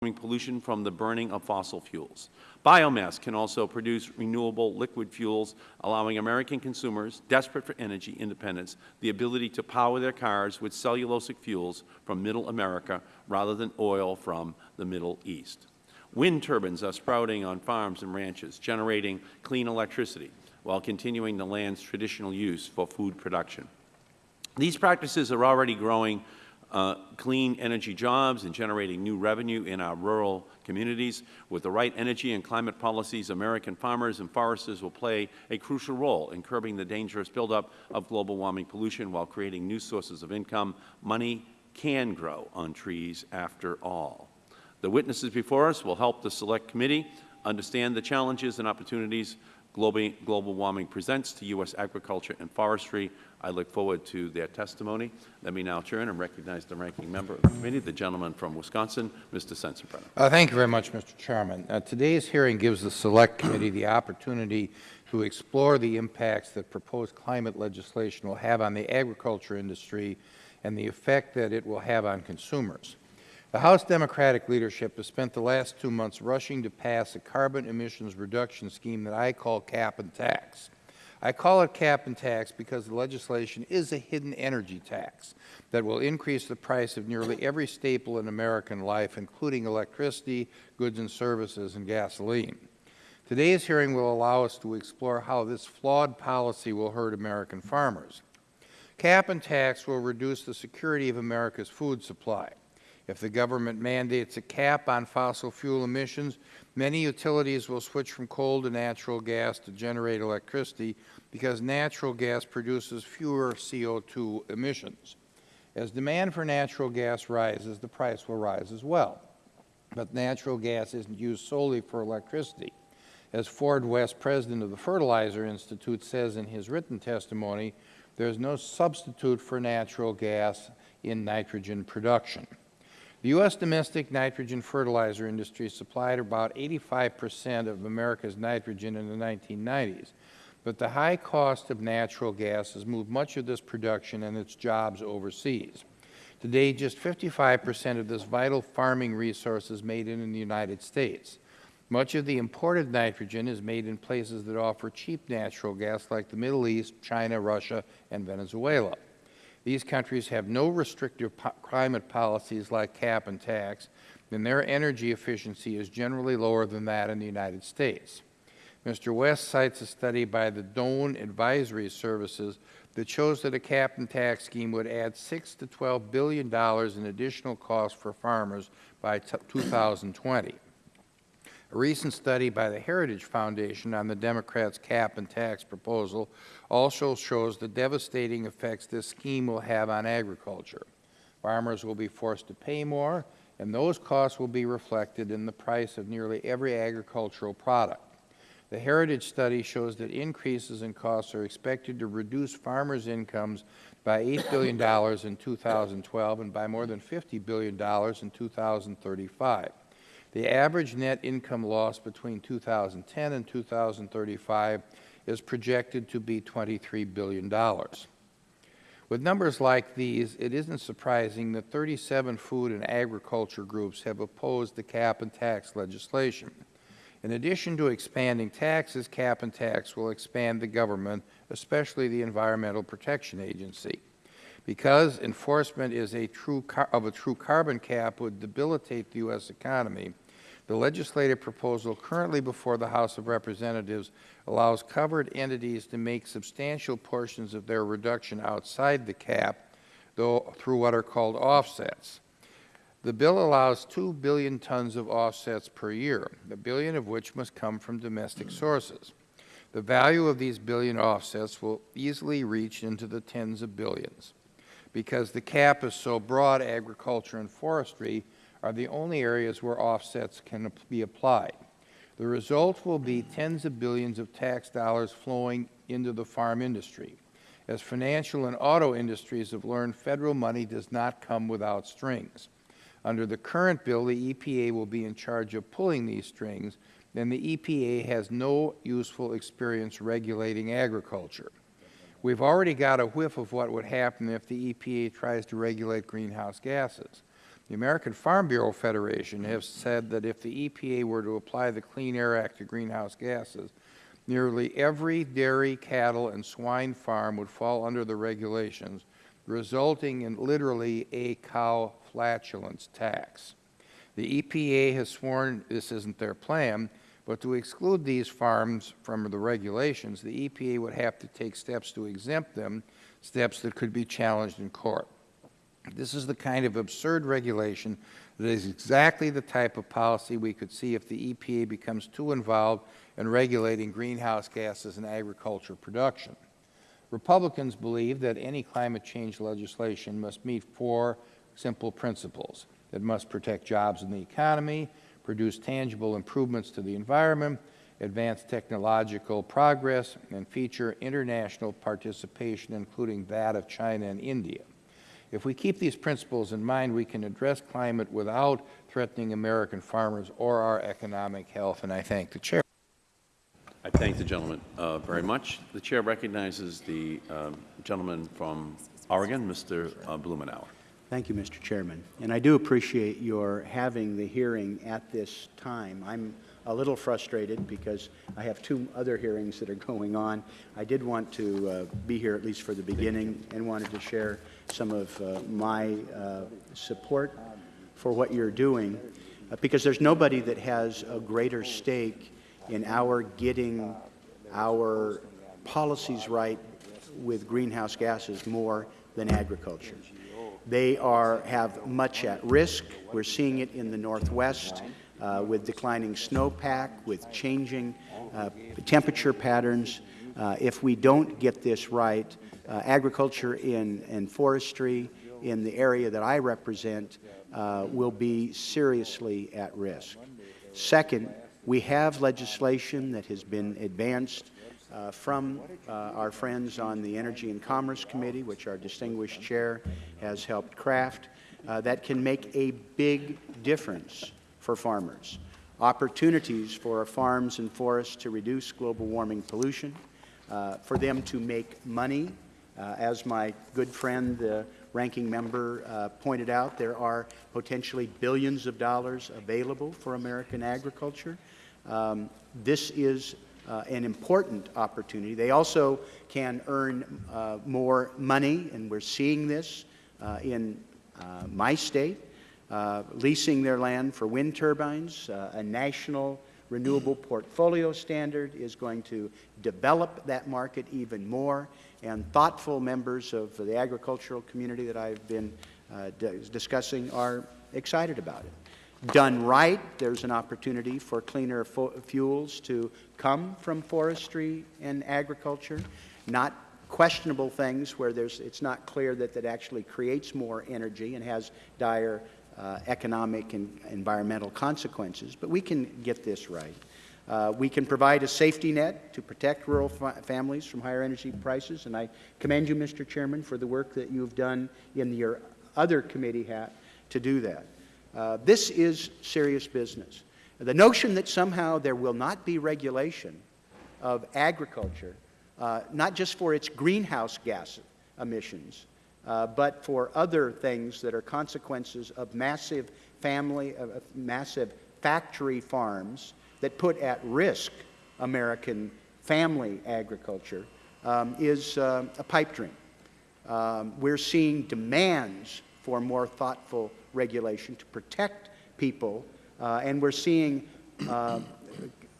pollution from the burning of fossil fuels. Biomass can also produce renewable liquid fuels, allowing American consumers desperate for energy independence the ability to power their cars with cellulosic fuels from Middle America rather than oil from the Middle East. Wind turbines are sprouting on farms and ranches, generating clean electricity while continuing the land's traditional use for food production. These practices are already growing uh, clean energy jobs and generating new revenue in our rural communities. With the right energy and climate policies, American farmers and foresters will play a crucial role in curbing the dangerous buildup of global warming pollution while creating new sources of income. Money can grow on trees after all. The witnesses before us will help the Select Committee understand the challenges and opportunities global warming presents to U.S. agriculture and forestry. I look forward to their testimony. Let me now turn and recognize the ranking member of the committee, the gentleman from Wisconsin, Mr. Sensenbrenner. Uh, thank you very much, Mr. Chairman. Uh, today's hearing gives the Select Committee the opportunity to explore the impacts that proposed climate legislation will have on the agriculture industry and the effect that it will have on consumers. The House Democratic leadership has spent the last two months rushing to pass a carbon emissions reduction scheme that I call cap and tax. I call it cap and tax because the legislation is a hidden energy tax that will increase the price of nearly every staple in American life, including electricity, goods and services, and gasoline. Today's hearing will allow us to explore how this flawed policy will hurt American farmers. Cap and tax will reduce the security of America's food supply. If the government mandates a cap on fossil fuel emissions, many utilities will switch from coal to natural gas to generate electricity because natural gas produces fewer CO2 emissions. As demand for natural gas rises, the price will rise as well. But natural gas isn't used solely for electricity. As Ford West, President of the Fertilizer Institute, says in his written testimony, there is no substitute for natural gas in nitrogen production. The U.S. domestic nitrogen fertilizer industry supplied about 85 percent of America's nitrogen in the 1990s, but the high cost of natural gas has moved much of this production and its jobs overseas. Today, just 55 percent of this vital farming resource is made in the United States. Much of the imported nitrogen is made in places that offer cheap natural gas like the Middle East, China, Russia, and Venezuela. These countries have no restrictive po climate policies like cap and tax, and their energy efficiency is generally lower than that in the United States. Mr. West cites a study by the Doane Advisory Services that shows that a cap and tax scheme would add 6 to $12 billion in additional costs for farmers by 2020. A recent study by the Heritage Foundation on the Democrats' cap and tax proposal also shows the devastating effects this scheme will have on agriculture. Farmers will be forced to pay more, and those costs will be reflected in the price of nearly every agricultural product. The Heritage study shows that increases in costs are expected to reduce farmers' incomes by $8 billion in 2012 and by more than $50 billion in 2035. The average net income loss between 2010 and 2035 is projected to be $23 billion. With numbers like these, it isn't surprising that 37 food and agriculture groups have opposed the cap and tax legislation. In addition to expanding taxes, cap and tax will expand the government, especially the Environmental Protection Agency. Because enforcement is a true of a true carbon cap would debilitate the U.S. economy, the legislative proposal currently before the House of Representatives allows covered entities to make substantial portions of their reduction outside the cap, though through what are called offsets. The bill allows 2 billion tons of offsets per year, a billion of which must come from domestic sources. The value of these billion offsets will easily reach into the tens of billions. Because the cap is so broad, agriculture and forestry are the only areas where offsets can be applied. The result will be tens of billions of tax dollars flowing into the farm industry. As financial and auto industries have learned, Federal money does not come without strings. Under the current bill, the EPA will be in charge of pulling these strings, and the EPA has no useful experience regulating agriculture. We have already got a whiff of what would happen if the EPA tries to regulate greenhouse gases. The American Farm Bureau Federation has said that if the EPA were to apply the Clean Air Act to greenhouse gases, nearly every dairy, cattle, and swine farm would fall under the regulations, resulting in literally a cow flatulence tax. The EPA has sworn this isn't their plan, but to exclude these farms from the regulations, the EPA would have to take steps to exempt them, steps that could be challenged in court. This is the kind of absurd regulation that is exactly the type of policy we could see if the EPA becomes too involved in regulating greenhouse gases in agriculture production. Republicans believe that any climate change legislation must meet four simple principles. It must protect jobs in the economy, produce tangible improvements to the environment, advance technological progress, and feature international participation, including that of China and India. If we keep these principles in mind, we can address climate without threatening American farmers or our economic health, and I thank the Chair. I thank the gentleman uh, very much. The Chair recognizes the um, gentleman from Oregon, Mr. uh, Blumenauer. Thank you, Mr. Chairman. And I do appreciate your having the hearing at this time. I'm a little frustrated because I have two other hearings that are going on. I did want to uh, be here at least for the beginning and wanted to share some of uh, my uh, support for what you're doing uh, because there's nobody that has a greater stake in our getting our policies right with greenhouse gases more than agriculture. They are, have much at risk. We're seeing it in the Northwest uh, with declining snowpack, with changing uh, temperature patterns. Uh, if we don't get this right, uh, agriculture in, and forestry in the area that I represent uh, will be seriously at risk. Second, we have legislation that has been advanced uh, from uh, our friends on the Energy and Commerce Committee, which our distinguished chair has helped craft, uh, that can make a big difference for farmers. Opportunities for our farms and forests to reduce global warming pollution, for them to make money. Uh, as my good friend, the ranking member, uh, pointed out, there are potentially billions of dollars available for American agriculture. Um, this is uh, an important opportunity. They also can earn uh, more money, and we're seeing this uh, in uh, my state, uh, leasing their land for wind turbines. Uh, a national renewable portfolio standard is going to develop that market even more, and thoughtful members of the agricultural community that I've been uh, discussing are excited about it. Done right, there's an opportunity for cleaner fuels to come from forestry and agriculture, not questionable things where there's, it's not clear that that actually creates more energy and has dire uh, economic and environmental consequences. But we can get this right. Uh, we can provide a safety net to protect rural fa families from higher energy prices, and I commend you, Mr. Chairman, for the work that you've done in your other committee hat to do that. Uh, this is serious business. The notion that somehow there will not be regulation of agriculture, uh, not just for its greenhouse gas emissions, uh, but for other things that are consequences of massive family, of massive factory farms that put at risk American family agriculture, um, is uh, a pipe dream. Um, we're seeing demands for more thoughtful regulation to protect people, uh, and we're seeing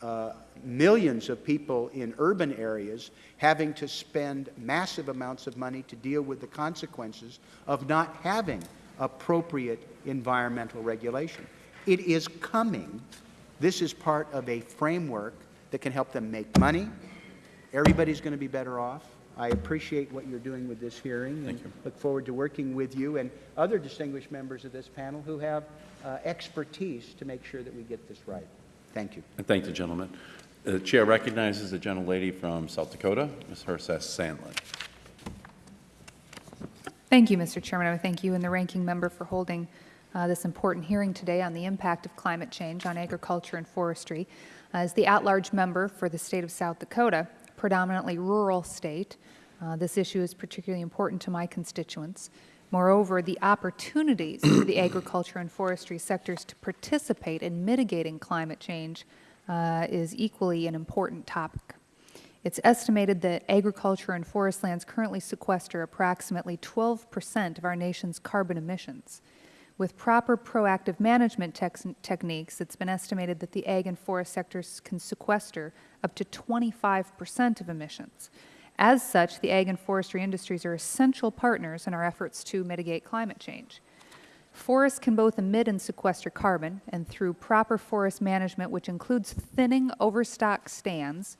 uh, millions of people in urban areas having to spend massive amounts of money to deal with the consequences of not having appropriate environmental regulation. It is coming. This is part of a framework that can help them make money. Everybody's going to be better off. I appreciate what you're doing with this hearing and look forward to working with you and other distinguished members of this panel who have uh, expertise to make sure that we get this right. Thank you. I thank the gentleman. The Chair recognizes the gentlelady from South Dakota, Ms. Herseth Sandlin. Thank you, Mr. Chairman. I thank you and the ranking member for holding uh, this important hearing today on the impact of climate change on agriculture and forestry. As the at-large member for the state of South Dakota, predominantly rural state. Uh, this issue is particularly important to my constituents. Moreover, the opportunities for the agriculture and forestry sectors to participate in mitigating climate change uh, is equally an important topic. It's estimated that agriculture and forest lands currently sequester approximately 12% of our nation's carbon emissions. With proper proactive management techniques, it's been estimated that the ag and forest sectors can sequester up to 25% of emissions. As such, the ag and forestry industries are essential partners in our efforts to mitigate climate change. Forests can both emit and sequester carbon, and through proper forest management, which includes thinning overstock stands,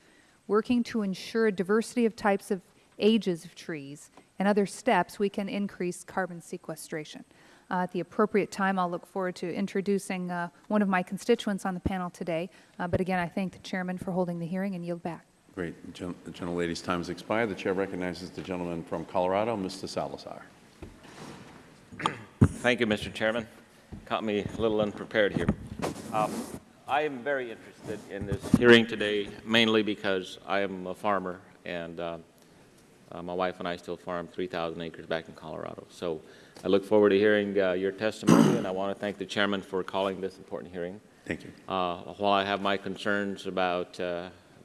working to ensure diversity of types of ages of trees, and other steps, we can increase carbon sequestration. Uh, At the appropriate time, I'll look forward to introducing uh, one of my constituents on the panel today. Uh, But again, I thank the chairman for holding the hearing and yield back. Great. The gen- The gentlelady's time has expired. The chair recognizes the gentleman from Colorado, Mr. Salazar. Thank you, Mr. Chairman. Caught me a little unprepared here. Um, I am very interested in this hearing today, mainly because I am a farmer, and uh, uh, my wife and I still farm 3,000 acres back in Colorado. So I look forward to hearing uh, your testimony, and I want to thank the chairman for calling this important hearing. Thank you. Uh, While I have my concerns about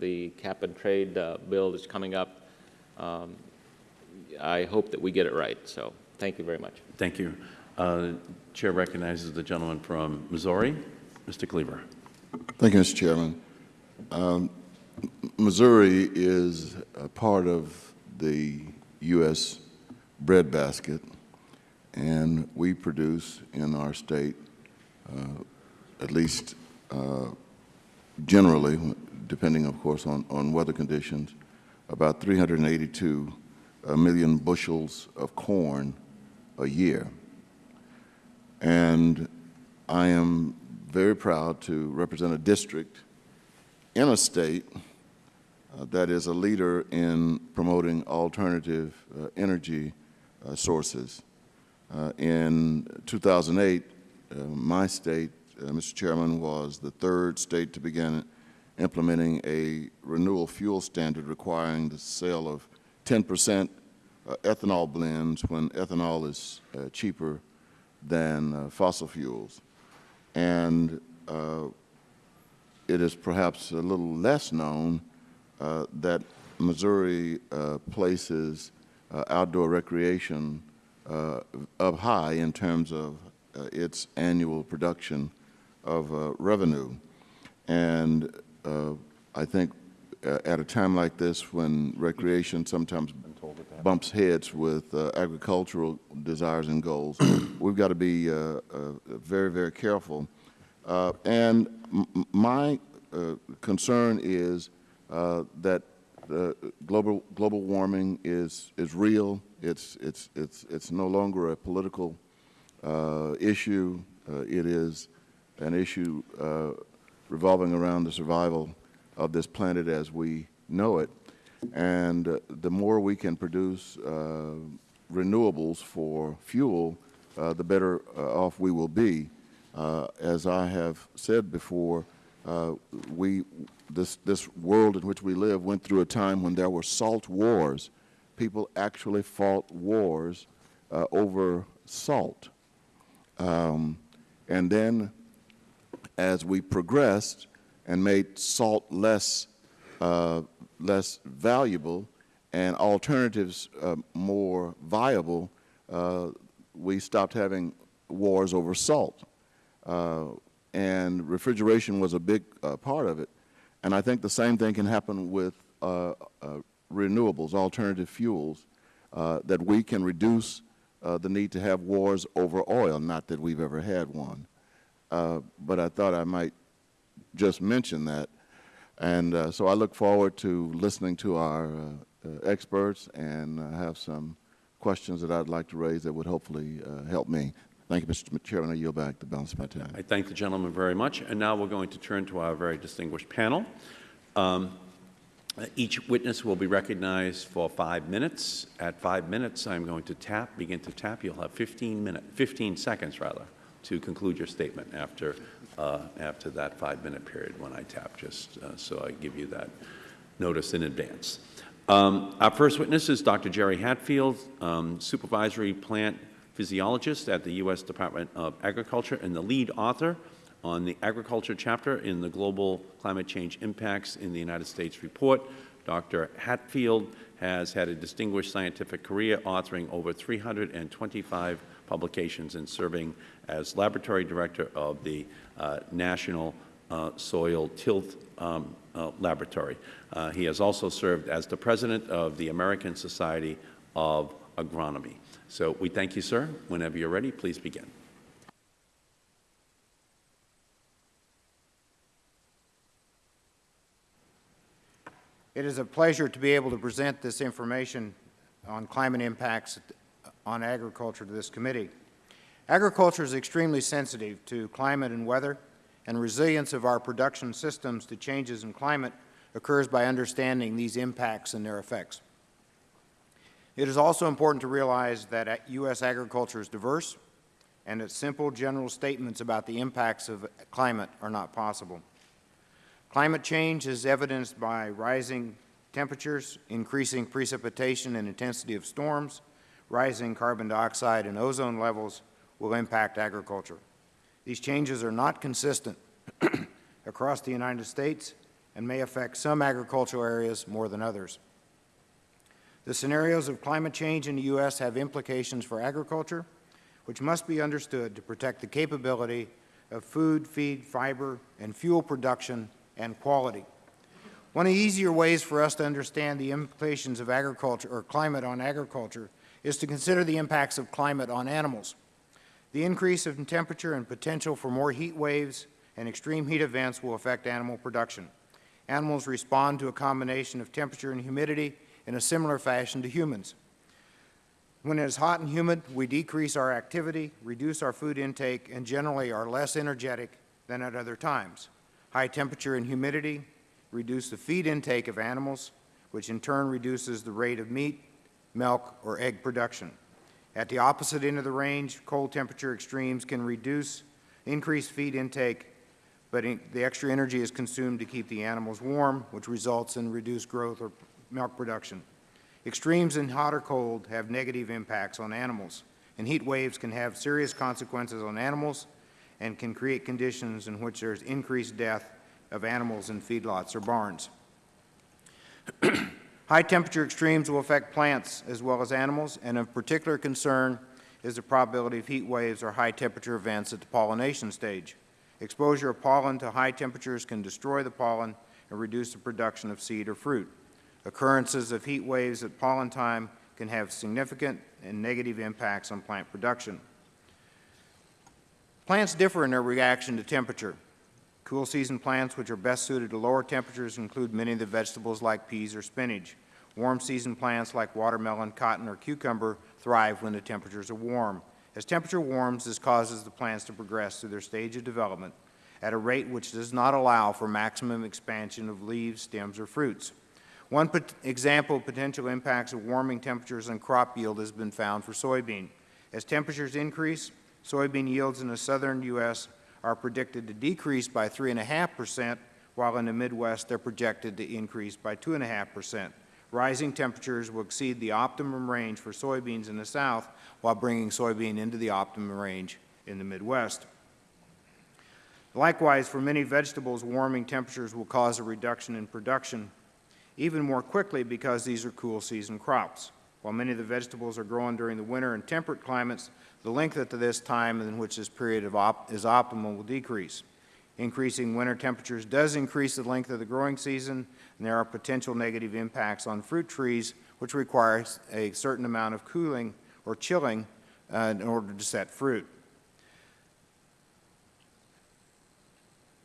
the cap-and-trade uh, bill that's coming up, um, I hope that we get it right. So thank you very much. Thank you. Uh, Chair recognizes the gentleman from Missouri, Mr. Cleaver. Thank you, Mr. Chairman. Um, Missouri is a part of the U.S. breadbasket, and we produce in our state, uh, at least uh, generally, depending, of course, on, on weather conditions, about 382 uh, bushels of corn a year. And I am very proud to represent a district in a state uh, that is a leader in promoting alternative uh, energy uh, sources. Uh, in 2008, uh, my state, Mr. Chairman, was the third state to begin implementing a renewable fuel standard requiring the sale of 10 percent uh, ethanol blends when ethanol is uh, cheaper than uh, fossil fuels. And uh, it is perhaps a little less known uh, that Missouri uh, places outdoor recreation up high in terms of its annual production of revenue. And I think uh, at a time like this, when recreation sometimes bumps heads with uh, agricultural desires and goals, we've got to be uh, uh, very, very careful. Uh, And my uh, concern is uh, that uh, global, global warming is, is real. It's, it's, it's, it's no longer a political uh, issue. Uh, It is an issue uh, revolving around the survival of this planet as we know it. And uh, the more we can produce uh, renewables for fuel, uh, the better uh, off we will be. Uh, As I have said before, uh, we, this, this world in which we live went through a time when there were salt wars. People actually fought wars over salt. Um, And then, as we progressed and made salt less, uh, less valuable and alternatives uh, more viable, uh, we stopped having wars over salt. Uh, and refrigeration was a big uh, part of it. And I think the same thing can happen with uh, renewables, alternative fuels, that we can reduce the need to have wars over oil, not that we've ever had one. Uh, but I thought I might just mention that. And uh, so I look forward to listening to our uh, experts and have some questions that I'd like to raise that would hopefully help me. Thank you, Mr. Chairman. I yield back the balance of my time. I thank the gentleman very much. And now we're going to turn to our very distinguished panel. Um, Each witness will be recognized for five minutes. At five minutes, I'm going to tap, begin to tap. You'll have 15 minutes, 15 seconds, rather, to conclude your statement after, uh, after that five-minute period when I tap, just uh, so I give you that notice in advance. Um, Our first witness is Dr. Jerry Hatfield, um, Supervisory Plant physiologist at the U.S. Department of Agriculture and the lead author on the agriculture chapter in the Global Climate Change Impacts in the United States report. Dr. Hatfield has had a distinguished scientific career authoring over 325 publications and serving as laboratory director of the uh, National uh, Soil Tilth um, uh, Laboratory. Uh, he has also served as the president of the American Society of Agronomy. So we thank you, sir. Whenever you're ready, please begin. It is a pleasure to be able to present this information on climate impacts on agriculture to this committee. Agriculture is extremely sensitive to climate and weather, and resilience of our production systems to changes in climate occurs by understanding these impacts and their effects. It is also important to realize that U.S. agriculture is diverse and that simple general statements about the impacts of climate are not possible. Climate change is evidenced by rising temperatures, increasing precipitation and intensity of storms, rising carbon dioxide and ozone levels will impact agriculture. These changes are not consistent across the United States and may affect some agricultural areas more than others. The scenarios of climate change in the U.S. have implications for agriculture, which must be understood to protect the capability of food, feed, fiber, and fuel production and quality. One of the easier ways for us to understand the implications of agriculture or climate on agriculture is to consider the impacts of climate on animals. The increase in temperature and potential for more heat waves and extreme heat events will affect animal production. Animals respond to a combination of temperature and humidity in a similar fashion to humans. When it is hot and humid, we decrease our activity, reduce our food intake, and generally are less energetic than at other times. High temperature and humidity reduce the feed intake of animals, which in turn reduces the rate of meat, milk, or egg production. At the opposite end of the range, cold temperature extremes can reduce increased feed intake, but in, the extra energy is consumed to keep the animals warm, which results in reduced growth or milk production. Extremes in hot or cold have negative impacts on animals, and heat waves can have serious consequences on animals and can create conditions in which there is increased death of animals in feedlots or barns. High temperature extremes will affect plants as well as animals, and of particular concern is the probability of heat waves or high temperature events at the pollination stage. Exposure of pollen to high temperatures can destroy the pollen and reduce the production of seed or fruit. Occurrences of heat waves at pollen time can have significant and negative impacts on plant production. Plants differ in their reaction to temperature. Cool season plants which are best suited to lower temperatures include many of the vegetables like peas or spinach. Warm season plants like watermelon, cotton, or cucumber thrive when the temperatures are warm. As temperature warms, this causes the plants to progress through their stage of development at a rate which does not allow for maximum expansion of leaves, stems, or fruits. One example of potential impacts of warming temperatures on crop yield has been found for soybean. As temperatures increase, soybean yields in the southern U.S. are predicted to decrease by 3.5 percent, while in the Midwest they're projected to increase by 2.5 percent. Rising temperatures will exceed the optimum range for soybeans in the South, while bringing soybean into the optimum range in the Midwest. Likewise, for many vegetables, warming temperatures will cause a reduction in production even more quickly because these are cool season crops. While many of the vegetables are grown during the winter in temperate climates, the length of this time in which this period op is optimal will decrease. Increasing winter temperatures does increase the length of the growing season, and there are potential negative impacts on fruit trees, which requires a certain amount of cooling or chilling uh, in order to set fruit.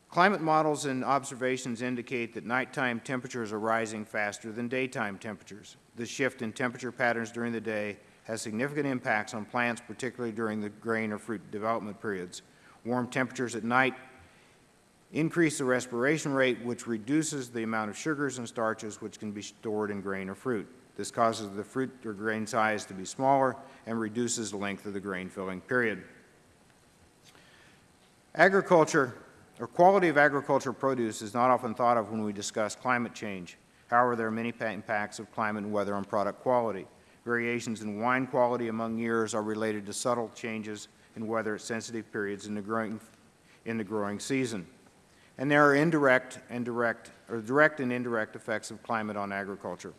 Climate models and observations indicate that nighttime temperatures are rising faster than daytime temperatures. The shift in temperature patterns during the day has significant impacts on plants, particularly during the grain or fruit development periods. Warm temperatures at night increase the respiration rate, which reduces the amount of sugars and starches which can be stored in grain or fruit. This causes the fruit or grain size to be smaller and reduces the length of the grain filling period. Agriculture or quality of agricultural produce is not often thought of when we discuss climate change. However, there are many impacts of climate and weather on product quality. Variations in wine quality among years are related to subtle changes in weather at sensitive periods in the growing, in the growing season. And there are indirect and direct, or direct and indirect effects of climate on agriculture.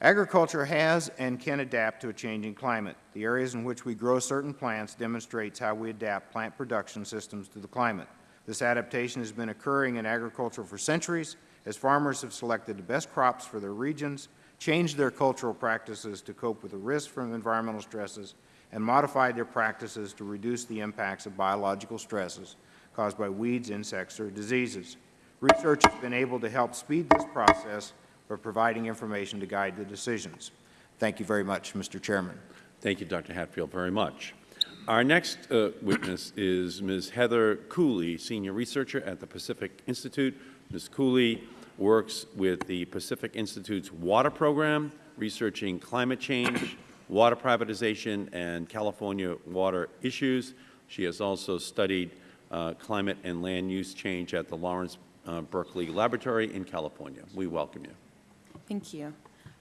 Agriculture has and can adapt to a changing climate. The areas in which we grow certain plants demonstrates how we adapt plant production systems to the climate. This adaptation has been occurring in agriculture for centuries as farmers have selected the best crops for their regions, changed their cultural practices to cope with the risks from environmental stresses, and modified their practices to reduce the impacts of biological stresses caused by weeds, insects, or diseases. Research has been able to help speed this process by providing information to guide the decisions. Thank you very much, Mr. Chairman. Thank you, Dr. Hatfield, very much. Our next uh, witness is Ms. Heather Cooley, Senior Researcher at the Pacific Institute. Ms. Cooley works with the Pacific Institute's water program, researching climate change, water privatization, and California water issues. She has also studied uh, climate and land use change at the Lawrence uh, Berkeley Laboratory in California. We welcome you. Thank you.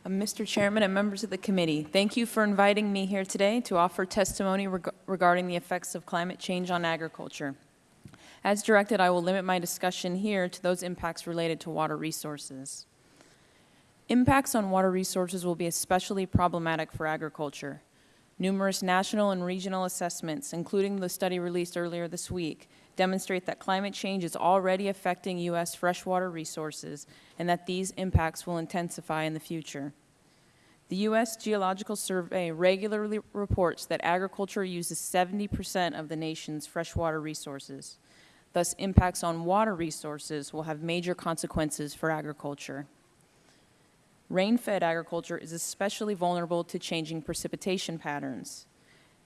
Uh, Mr. Chairman and members of the committee, thank you for inviting me here today to offer testimony reg regarding the effects of climate change on agriculture. As directed, I will limit my discussion here to those impacts related to water resources. Impacts on water resources will be especially problematic for agriculture. Numerous national and regional assessments, including the study released earlier this week, demonstrate that climate change is already affecting U.S. freshwater resources and that these impacts will intensify in the future. The U.S. Geological Survey regularly reports that agriculture uses 70 percent of the nation's freshwater resources. Thus, impacts on water resources will have major consequences for agriculture. Rain-fed agriculture is especially vulnerable to changing precipitation patterns.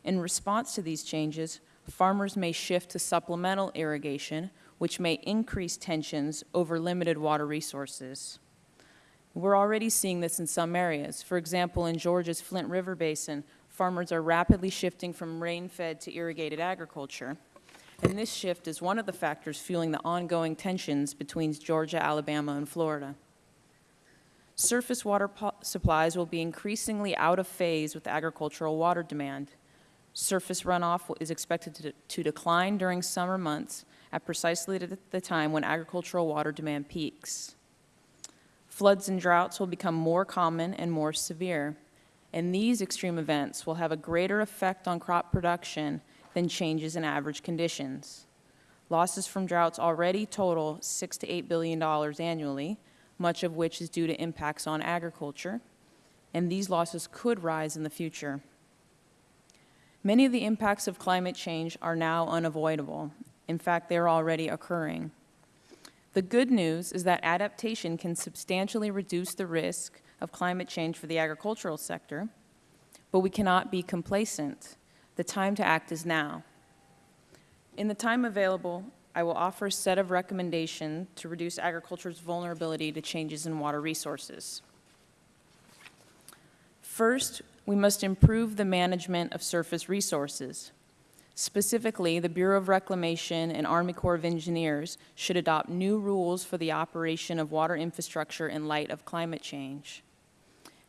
In response to these changes, farmers may shift to supplemental irrigation, which may increase tensions over limited water resources. We're already seeing this in some areas. For example, in Georgia's Flint River Basin, farmers are rapidly shifting from rain-fed to irrigated agriculture. And this shift is one of the factors fueling the ongoing tensions between Georgia, Alabama, and Florida. Surface water supplies will be increasingly out of phase with agricultural water demand. Surface runoff is expected to, to decline during summer months at precisely the time when agricultural water demand peaks. Floods and droughts will become more common and more severe, and these extreme events will have a greater effect on crop production than changes in average conditions. Losses from droughts already total 6 to 8 billion dollars annually, much of which is due to impacts on agriculture, and these losses could rise in the future. Many of the impacts of climate change are now unavoidable. In fact, they're already occurring. The good news is that adaptation can substantially reduce the risk of climate change for the agricultural sector, but we cannot be complacent. The time to act is now. In the time available, I will offer a set of recommendations to reduce agriculture's vulnerability to changes in water resources. First, we must improve the management of surface resources. Specifically, the Bureau of Reclamation and Army Corps of Engineers should adopt new rules for the operation of water infrastructure in light of climate change.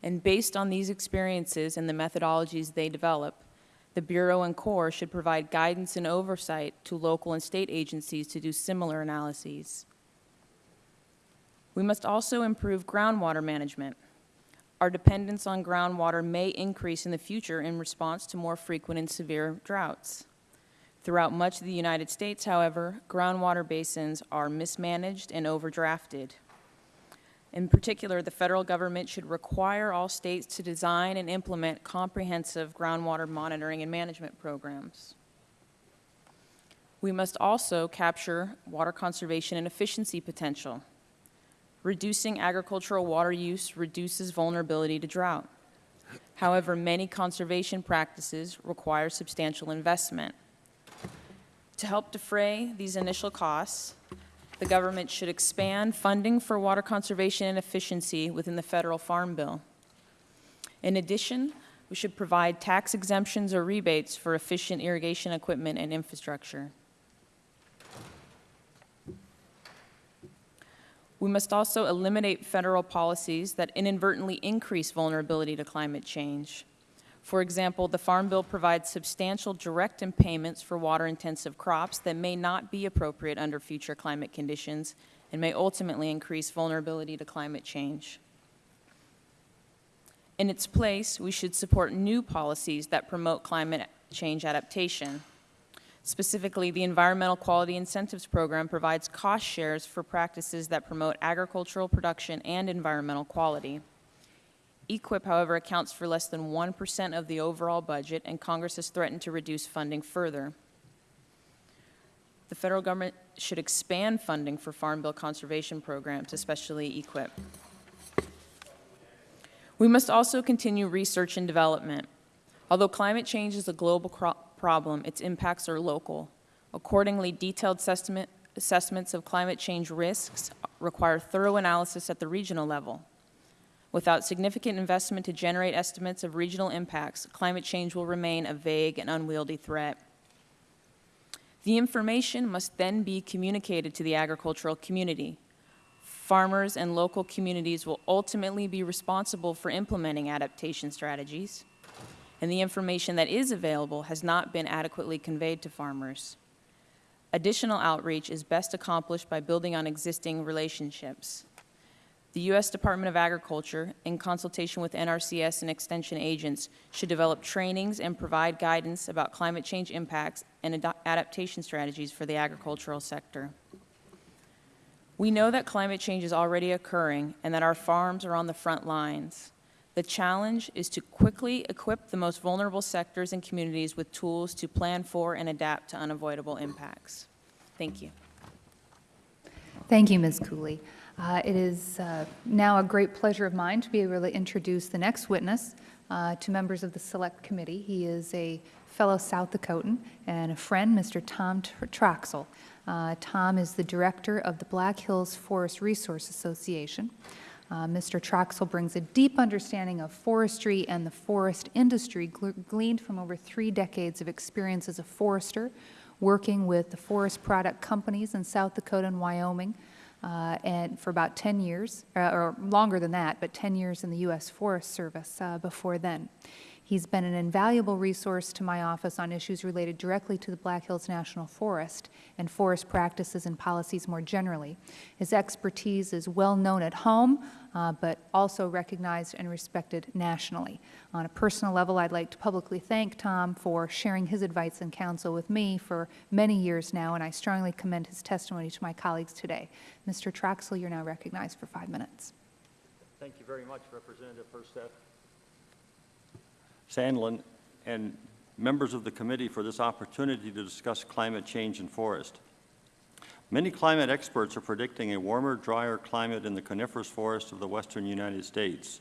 And based on these experiences and the methodologies they develop, the Bureau and Corps should provide guidance and oversight to local and state agencies to do similar analyses. We must also improve groundwater management. Our dependence on groundwater may increase in the future in response to more frequent and severe droughts. Throughout much of the United States, however, groundwater basins are mismanaged and overdrafted. In particular, the federal government should require all states to design and implement comprehensive groundwater monitoring and management programs. We must also capture water conservation and efficiency potential. Reducing agricultural water use reduces vulnerability to drought. However, many conservation practices require substantial investment. To help defray these initial costs, the government should expand funding for water conservation and efficiency within the federal farm bill. In addition, we should provide tax exemptions or rebates for efficient irrigation equipment and infrastructure. We must also eliminate federal policies that inadvertently increase vulnerability to climate change. For example, the Farm Bill provides substantial direct payments for water-intensive crops that may not be appropriate under future climate conditions and may ultimately increase vulnerability to climate change. In its place, we should support new policies that promote climate change adaptation. Specifically, the Environmental Quality Incentives Program provides cost shares for practices that promote agricultural production and environmental quality. EQIP, however, accounts for less than 1% of the overall budget, and Congress has threatened to reduce funding further. The federal government should expand funding for Farm Bill conservation programs, especially EQIP. We must also continue research and development. Although climate change is a global problem, its impacts are local. Accordingly, detailed assessment, assessments of climate change risks require thorough analysis at the regional level. Without significant investment to generate estimates of regional impacts, climate change will remain a vague and unwieldy threat. The information must then be communicated to the agricultural community. Farmers and local communities will ultimately be responsible for implementing adaptation strategies, and the information that is available has not been adequately conveyed to farmers. Additional outreach is best accomplished by building on existing relationships. The U.S. Department of Agriculture, in consultation with NRCS and extension agents, should develop trainings and provide guidance about climate change impacts and ad- adaptation strategies for the agricultural sector. We know that climate change is already occurring and that our farms are on the front lines. The challenge is to quickly equip the most vulnerable sectors and communities with tools to plan for and adapt to unavoidable impacts. Thank you. Thank you, Ms. Cooley. Uh, It is uh, now a great pleasure of mine to be able to introduce the next witness uh, to members of the Select Committee. He is a fellow South Dakotan and a friend, Mr. Tom Tr- Troxel. Uh, Tom is the director of the Black Hills Forest Resource Association. Uh, Mr. Troxel brings a deep understanding of forestry and the forest industry gleaned from over three decades of experience as a forester, working with the forest product companies in South Dakota and Wyoming, uh, and for about 10 years, uh, or longer than that, but 10 years in the U.S. Forest Service uh, before then. He's been an invaluable resource to my office on issues related directly to the Black Hills National Forest and forest practices and policies more generally. His expertise is well known at home, uh, but also recognized and respected nationally. On a personal level, I'd like to publicly thank Tom for sharing his advice and counsel with me for many years now, and I strongly commend his testimony to my colleagues today. Mr. Troxel, you're now recognized for five minutes. Thank you very much, Representative Herseth. Sandlin, and members of the committee for this opportunity to discuss climate change and forest. Many climate experts are predicting a warmer, drier climate in the coniferous forests of the western United States.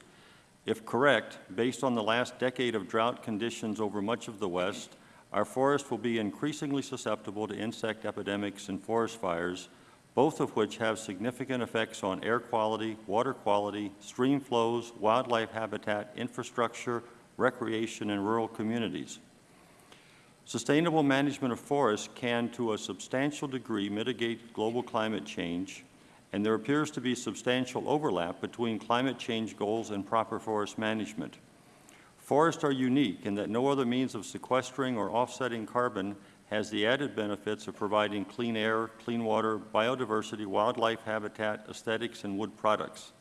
If correct, based on the last decade of drought conditions over much of the West, our forests will be increasingly susceptible to insect epidemics and forest fires, both of which have significant effects on air quality, water quality, stream flows, wildlife habitat, infrastructure, recreation, and rural communities. Sustainable management of forests can, to a substantial degree, mitigate global climate change, and there appears to be substantial overlap between climate change goals and proper forest management. Forests are unique in that no other means of sequestering or offsetting carbon has the added benefits of providing clean air, clean water, biodiversity, wildlife habitat, aesthetics, and wood products.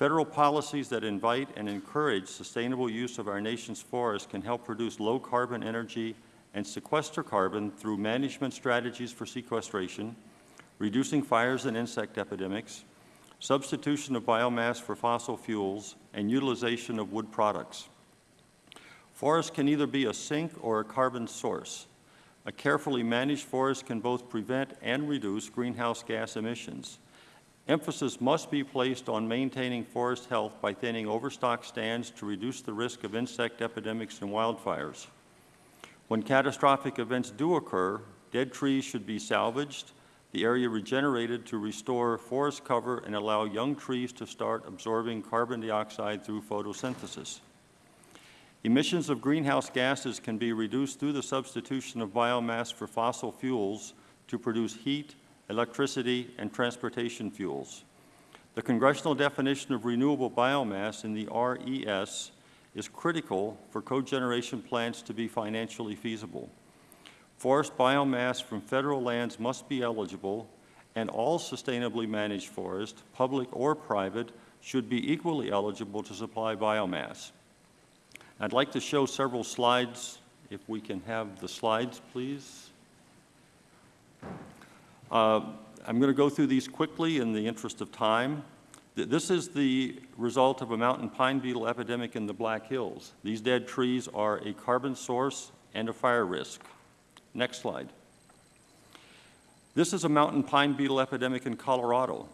Federal policies that invite and encourage sustainable use of our nation's forests can help produce low-carbon energy and sequester carbon through management strategies for sequestration, reducing fires and insect epidemics, substitution of biomass for fossil fuels, and utilization of wood products. Forests can either be a sink or a carbon source. A carefully managed forest can both prevent and reduce greenhouse gas emissions. Emphasis must be placed on maintaining forest health by thinning overstock stands to reduce the risk of insect epidemics and wildfires. When catastrophic events do occur, dead trees should be salvaged, the area regenerated to restore forest cover and allow young trees to start absorbing carbon dioxide through photosynthesis. Emissions of greenhouse gases can be reduced through the substitution of biomass for fossil fuels to produce heat, electricity, and transportation fuels. The congressional definition of renewable biomass in the RES is critical for cogeneration plants to be financially feasible. Forest biomass from federal lands must be eligible, and all sustainably managed forest, public or private, should be equally eligible to supply biomass. I'd like to show several slides, if we can have the slides, please. Uh, I'm going to go through these quickly in the interest of time. Th- This is the result of a mountain pine beetle epidemic in the Black Hills. These dead trees are a carbon source and a fire risk. Next slide. This is a mountain pine beetle epidemic in Colorado.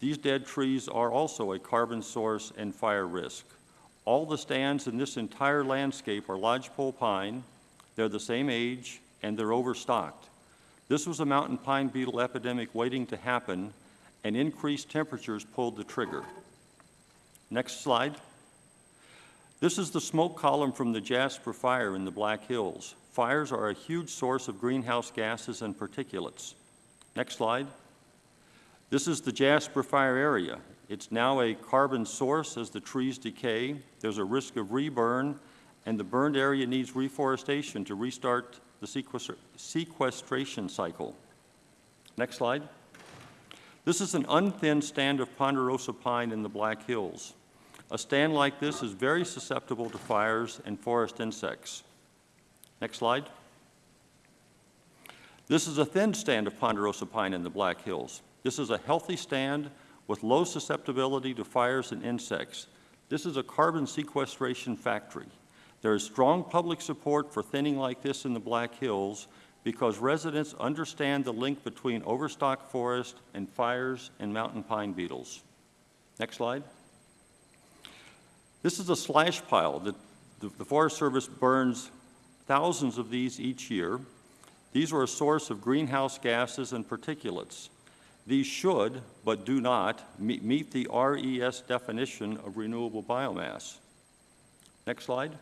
These dead trees are also a carbon source and fire risk. All the stands in this entire landscape are lodgepole pine. They're the same age, and they're overstocked. This was a mountain pine beetle epidemic waiting to happen, and increased temperatures pulled the trigger. Next slide. This is the smoke column from the Jasper fire in the Black Hills. Fires are a huge source of greenhouse gases and particulates. Next slide. This is the Jasper fire area. It's now a carbon source as the trees decay. There's a risk of reburn, and the burned area needs reforestation to restart the sequestra- sequestration cycle. Next slide. This is an unthinned stand of ponderosa pine in the Black Hills. A stand like this is very susceptible to fires and forest insects. Next slide. This is a thin stand of ponderosa pine in the Black Hills. This is a healthy stand with low susceptibility to fires and insects. This is a carbon sequestration factory. There is strong public support for thinning like this in the Black Hills because residents understand the link between overstocked forest and fires and mountain pine beetles. Next slide. This is a slash pile that the the Forest Service burns thousands of these each year. These are a source of greenhouse gases and particulates. These should, but do not, me- meet the RES definition of renewable biomass. Next slide.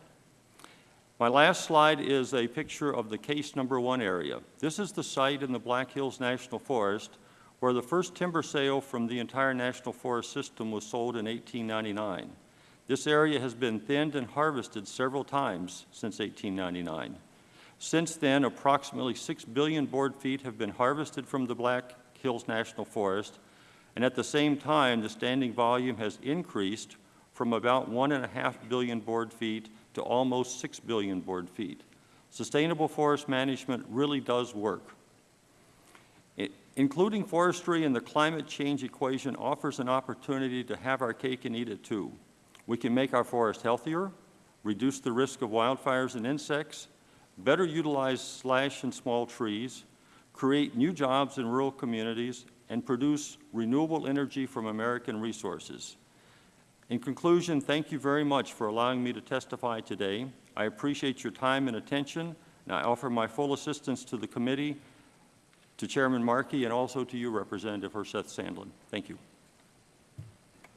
My last slide is a picture of the case number one area. This is the site in the Black Hills National Forest where the first timber sale from the entire National Forest system was sold in 1899. This area has been thinned and harvested several times since 1899. Since then, approximately 6 billion board feet have been harvested from the Black Hills National Forest, and at the same time, the standing volume has increased from about 1.5 billion board feet to almost 6 billion board feet. Sustainable forest management really does work. I- Including forestry in the climate change equation offers an opportunity to have our cake and eat it too. We can make our forest healthier, reduce the risk of wildfires and insects, better utilize slash and small trees, create new jobs in rural communities, and produce renewable energy from American resources. In conclusion, thank you very much for allowing me to testify today. I appreciate your time and attention, and I offer my full assistance to the committee, to Chairman Markey, and also to you, Representative Herseth Sandlin. Thank you.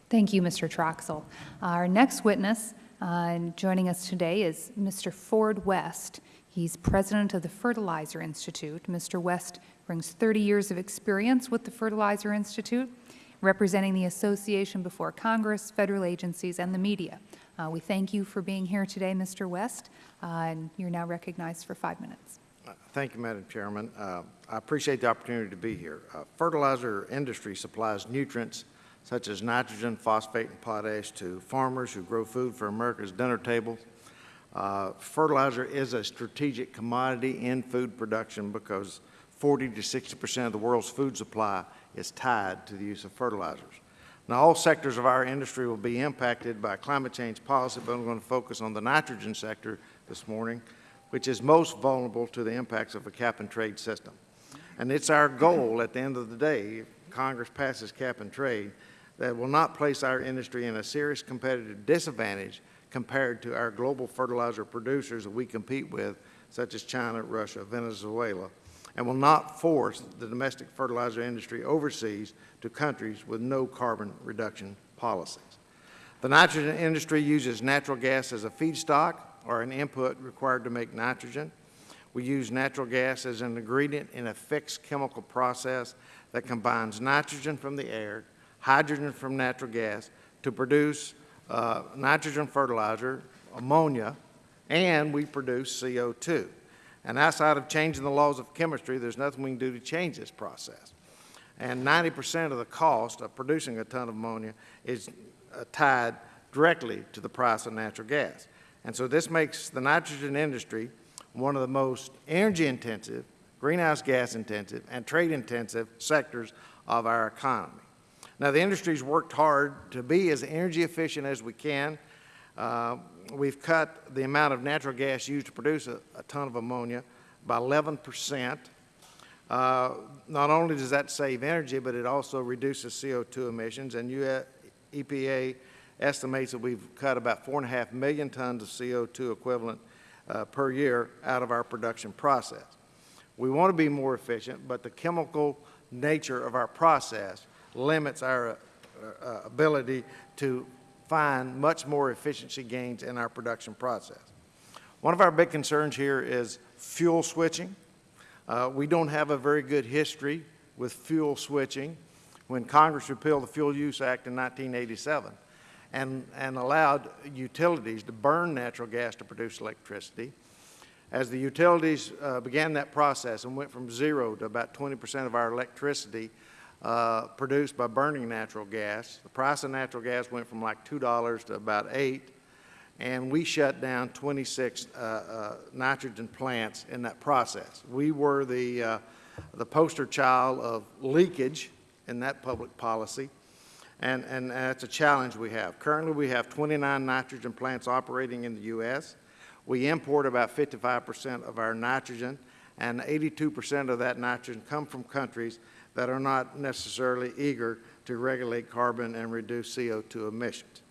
Thank you, Mr. Troxel. Our next witness uh, joining us today is Mr. Ford West. He's president of the Fertilizer Institute. Mr. West brings 30 years of experience with the Fertilizer Institute, representing the association before Congress, federal agencies, and the media. Uh, We thank you for being here today, Mr. West, uh, and you're now recognized for five minutes. Thank you, Madam Chairman. Uh, I appreciate the opportunity to be here. Uh, Fertilizer industry supplies nutrients such as nitrogen, phosphate, and potash to farmers who grow food for America's dinner table. Uh, Fertilizer is a strategic commodity in food production because 40 to 60 percent of the world's food supply is tied to the use of fertilizers. Now, all sectors of our industry will be impacted by climate change policy, but I'm going to focus on the nitrogen sector this morning, which is most vulnerable to the impacts of a cap-and-trade system. And it's our goal, at the end of the day, if Congress passes cap-and-trade, that will not place our industry in a serious competitive disadvantage compared to our global fertilizer producers that we compete with, such as China, Russia, Venezuela, and will not force the domestic fertilizer industry overseas to countries with no carbon reduction policies. The nitrogen industry uses natural gas as a feedstock or an input required to make nitrogen. We use natural gas as an ingredient in a fixed chemical process that combines nitrogen from the air, hydrogen from natural gas to produce uh, nitrogen fertilizer, ammonia, and we produce CO2. And outside of changing the laws of chemistry, there's nothing we can do to change this process. And 90% of the cost of producing a ton of ammonia is uh, tied directly to the price of natural gas. And so this makes the nitrogen industry one of the most energy-intensive, greenhouse gas-intensive, and trade-intensive sectors of our economy. Now, the industry's worked hard to be as energy efficient as we can. Uh, we've cut the amount of natural gas used to produce a, a ton of ammonia by 11 percent. Uh, not only does that save energy, but it also reduces CO2 emissions, and EPA estimates that we've cut about four and a half million tons of CO2 equivalent uh, per year out of our production process. We want to be more efficient, but the chemical nature of our process limits our uh, uh, ability to find much more efficiency gains in our production process. One of our big concerns here is fuel switching. Uh, we don't have a very good history with fuel switching. When Congress repealed the Fuel Use Act in 1987 and, and allowed utilities to burn natural gas to produce electricity, as the utilities uh, began that process and went from zero to about 20 percent of our electricity uh, produced by burning natural gas. The price of natural gas went from like $2 to about 8 and we shut down 26 uh, uh, nitrogen plants in that process. We were the, uh, the poster child of leakage in that public policy, and, and that's a challenge we have. Currently, we have 29 nitrogen plants operating in the U.S. We import about 55 percent of our nitrogen, and 82 percent of that nitrogen come from countries that are not necessarily eager to regulate carbon and reduce CO2 emissions.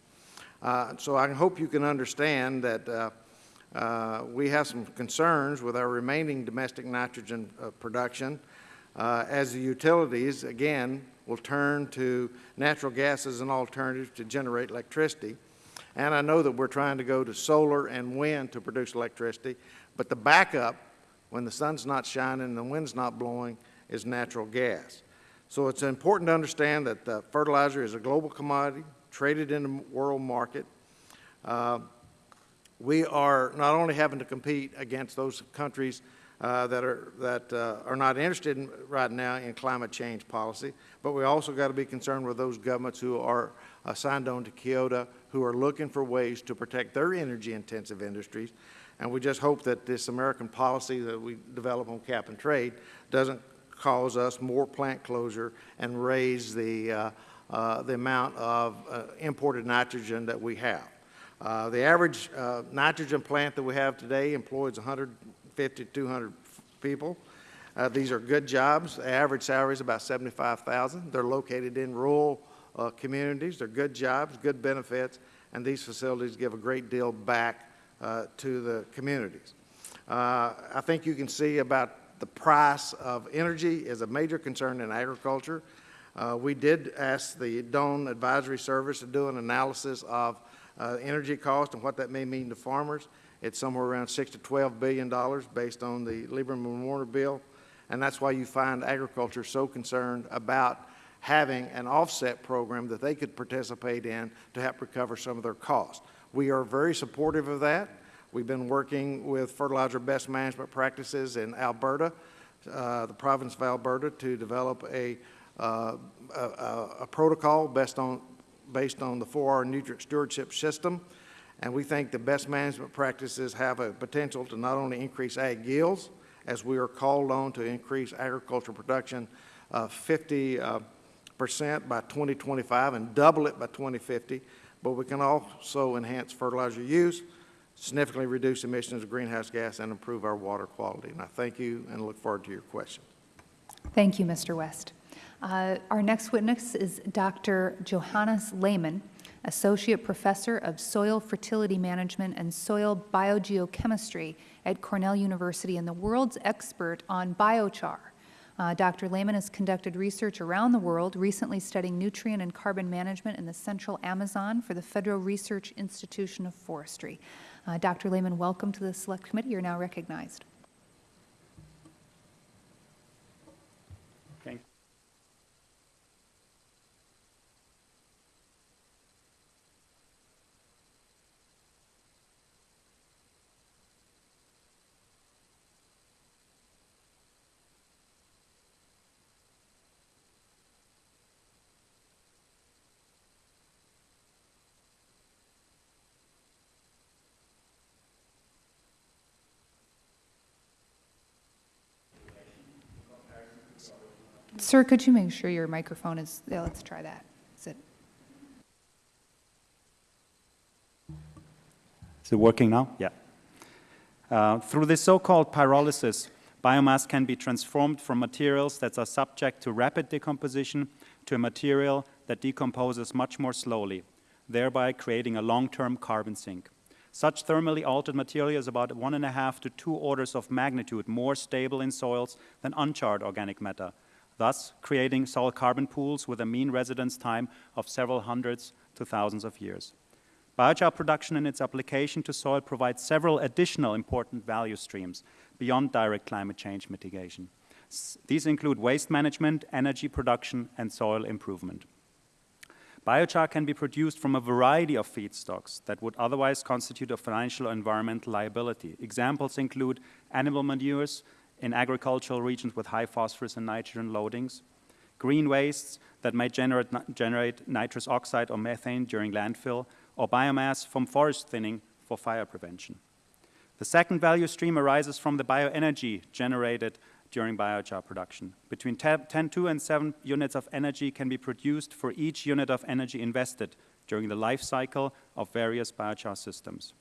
Uh, so I hope you can understand that uh, uh, we have some concerns with our remaining domestic nitrogen uh, production uh, as the utilities, again, will turn to natural gas as an alternative to generate electricity. And I know that we're trying to go to solar and wind to produce electricity, but the backup, when the sun's not shining and the wind's not blowing, is natural gas. So it's important to understand that uh, fertilizer is a global commodity traded in the world market. Uh, we are not only having to compete against those countries uh, that, are, that uh, are not interested in, right now in climate change policy, but we also got to be concerned with those governments who are uh, signed on to Kyoto, who are looking for ways to protect their energy-intensive industries. And we just hope that this American policy that we develop on cap and trade doesn't cause us more plant closure and raise the, uh, uh, the amount of uh, imported nitrogen that we have. Uh, the average uh, nitrogen plant that we have today employs 150 to 200 people. Uh, these are good jobs. The average salary is about 75000 They're located in rural communities. They're good jobs, good benefits, and these facilities give a great deal back to the communities. I think you can see about the price of energy is a major concern in agriculture. Uh, we did ask the Doane Advisory Service to do an analysis of uh, energy cost and what that may mean to farmers. It's somewhere around 6 to 12 billion dollars based on the Lieberman Warner bill, and that's why you find agriculture so concerned about having an offset program that they could participate in to help recover some of their costs. We are very supportive of that. We've been working with fertilizer best management practices in Alberta, uh, the province of Alberta, to develop a, uh, a, a, protocol based on, based on the 4R nutrient stewardship system. And we think the best management practices have a potential to not only increase ag yields, as we are called on to increase agricultural production uh, 50 uh, percent by 2025 and double it by 2050, but we can also enhance fertilizer use, significantly reduce emissions of greenhouse gas and improve our water quality. And I thank you and look forward to your questions. Thank you, Mr. West. Uh, our next witness is Dr. Johannes Lehmann, Associate Professor of Soil Fertility Management and Soil Biogeochemistry at Cornell University and the world's expert on biochar. Uh, Dr. Lehmann has conducted research around the world, recently studying nutrient and carbon management in the central Amazon for the Federal Research Institution of Forestry. Uh, Dr. Lehmann, welcome to the Select Committee. You're now recognized. Sir, could you make sure your microphone is, yeah, let's try that. Is it, Is it working now? Yeah. Uh, through this so-called pyrolysis, biomass can be transformed from materials that are subject to rapid decomposition to a material that decomposes much more slowly, thereby creating a long-term carbon sink. Such thermally altered material is about one and a half to two orders of magnitude more stable in soils than uncharred organic matter, thus creating soil carbon pools with a mean residence time of several hundreds to thousands of years. Biochar production and its application to soil provides several additional important value streams beyond direct climate change mitigation. S these include waste management, energy production, and soil improvement. Biochar can be produced from a variety of feedstocks that would otherwise constitute a financial or environmental liability. Examples include animal manures in agricultural regions with high phosphorus and nitrogen loadings, green wastes that may generate, generate nitrous oxide or methane during landfill, or biomass from forest thinning for fire prevention. The second value stream arises from the bioenergy generated during biochar production. Between 10, 2 and 7 units of energy can be produced for each unit of energy invested during the life cycle of various biochar systems.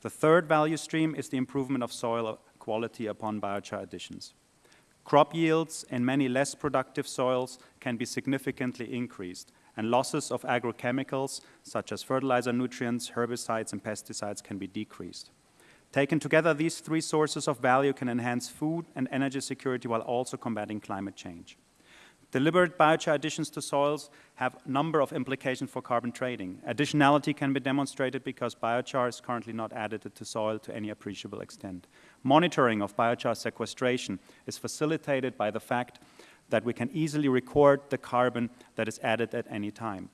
The third value stream is the improvement of soil quality upon biochar additions. Crop yields in many less productive soils can be significantly increased, and losses of agrochemicals, such as fertilizer nutrients, herbicides, and pesticides, can be decreased. Taken together, these three sources of value can enhance food and energy security while also combating climate change. Deliberate biochar additions to soils have a number of implications for carbon trading. Additionality can be demonstrated because biochar is currently not added to soil to any appreciable extent. Monitoring of biochar sequestration is facilitated by the fact that we can easily record the carbon that is added at any time.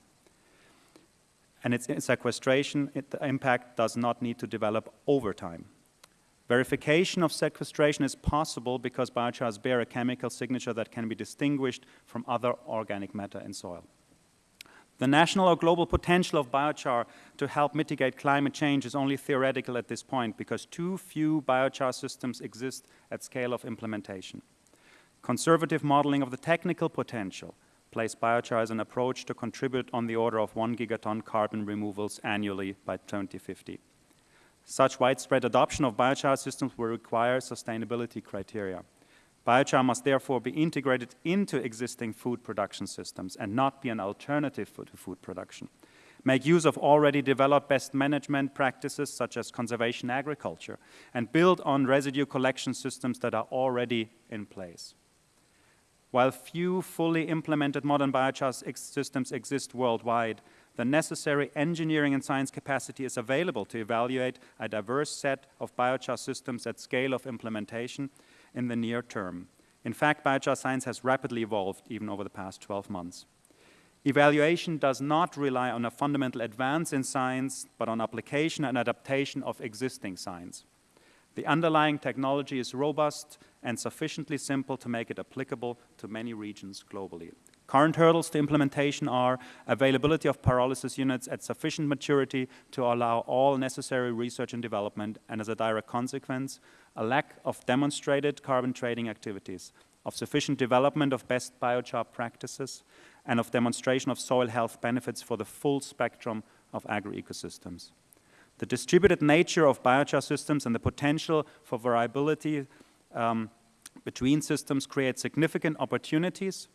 And its sequestration, it, the impact does not need to develop over time. Verification of sequestration is possible because biochars bear a chemical signature that can be distinguished from other organic matter in soil. The national or global potential of biochar to help mitigate climate change is only theoretical at this point because too few biochar systems exist at scale of implementation. Conservative modeling of the technical potential place biochar as an approach to contribute on the order of 1 gigaton carbon removals annually by 2050. Such widespread adoption of biochar systems will require sustainability criteria. Biochar must therefore be integrated into existing food production systems and not be an alternative to food production. Make use of already developed best management practices such as conservation agriculture and build on residue collection systems that are already in place. While few fully implemented modern biochar systems exist worldwide, the necessary engineering and science capacity is available to evaluate a diverse set of biochar systems at scale of implementation in the near term. In fact, biochar science has rapidly evolved even over the past 12 months. Evaluation does not rely on a fundamental advance in science, but on application and adaptation of existing science. The underlying technology is robust and sufficiently simple to make it applicable to many regions globally. Current hurdles to implementation are availability of pyrolysis units at sufficient maturity to allow all necessary research and development, and as a direct consequence, a lack of demonstrated carbon trading activities, of sufficient development of best biochar practices, and of demonstration of soil health benefits for the full spectrum of agro-ecosystems. The distributed nature of biochar systems and the potential for variability um, between systems create significant opportunities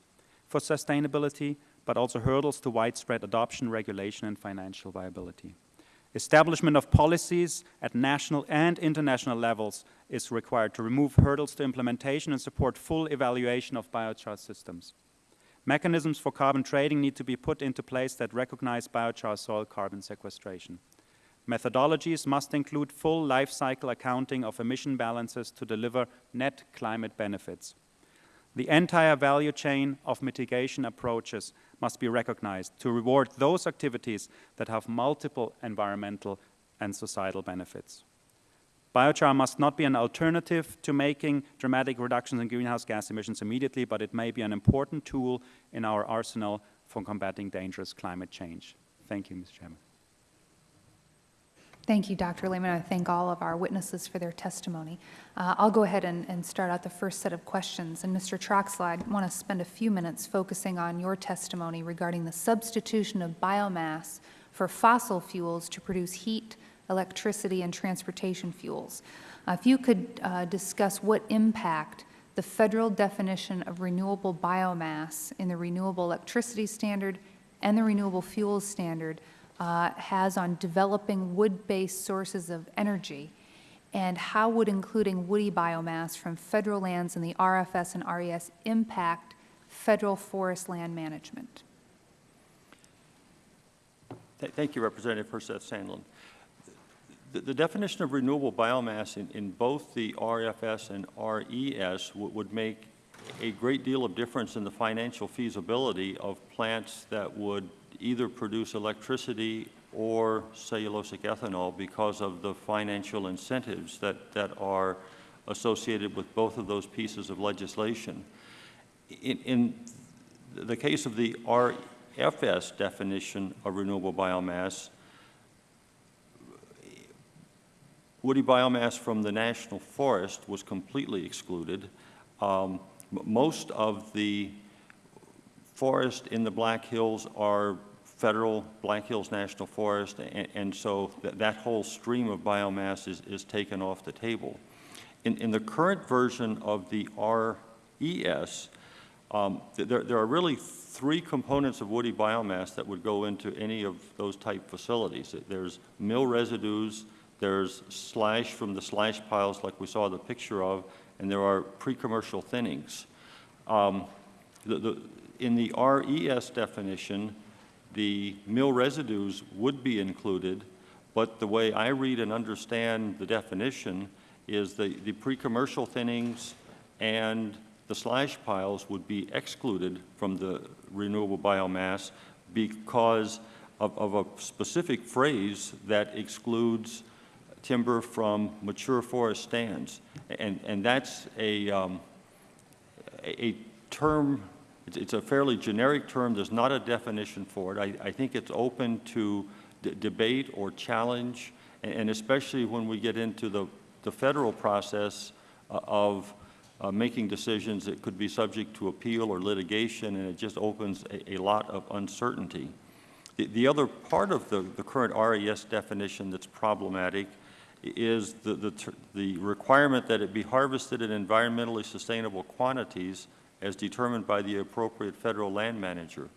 for sustainability, but also hurdles to widespread adoption, regulation, and financial viability. Establishment of policies at national and international levels is required to remove hurdles to implementation and support full evaluation of biochar systems. Mechanisms for carbon trading need to be put into place that recognize biochar soil carbon sequestration. Methodologies must include full life cycle accounting of emission balances to deliver net climate benefits. The entire value chain of mitigation approaches must be recognized to reward those activities that have multiple environmental and societal benefits. Biochar must not be an alternative to making dramatic reductions in greenhouse gas emissions immediately, but it may be an important tool in our arsenal for combating dangerous climate change. Thank you, Mr. Chairman. Thank you, Dr. Lehmann. I thank all of our witnesses for their testimony. Uh, I'll go ahead and, and start out the first set of questions. And Mr. Troxel, I want to spend a few minutes focusing on your testimony regarding the substitution of biomass for fossil fuels to produce heat, electricity, and transportation fuels. Uh, if you could uh, discuss what impact the federal definition of renewable biomass in the Renewable Electricity Standard and the Renewable Fuels Standard uh, has on developing wood-based sources of energy, and how would including woody biomass from federal lands in the RFS and RES impact federal forest land management? Th- Thank you, Representative Herseth Sandlin. The- The definition of renewable biomass in, in both the RFS and RES would make a great deal of difference in the financial feasibility of plants that would either produce electricity or cellulosic ethanol because of the financial incentives that, that are associated with both of those pieces of legislation. In, in the case of the RFS definition of renewable biomass, woody biomass from the national forest was completely excluded. Um, most of the forest in the Black Hills are federal Black Hills National Forest, and, and so that, that whole stream of biomass is, is taken off the table. In, in the current version of the RES, um, th- there, there are really three components of woody biomass that would go into any of those type facilities. There's mill residues, there's slash from the slash piles like we saw the picture of, and there are pre-commercial thinnings. Um, the, the, in the RES definition, the mill residues would be included, but the way I read and understand the definition is the, the pre-commercial thinnings and the slash piles would be excluded from the renewable biomass because of, of a specific phrase that excludes timber from mature forest stands. And, and that's a, um, a a term, it's- it's a fairly generic term, there's not a definition for it. I, I think it's open to debate or challenge, a- and especially when we get into the, the federal process uh, of uh, making decisions that could be subject to appeal or litigation, and it just opens a, a lot of uncertainty. The, the other part of the, the current RES definition that's problematic is the, the, the requirement that it be harvested in environmentally sustainable quantities as determined by the appropriate federal land manager.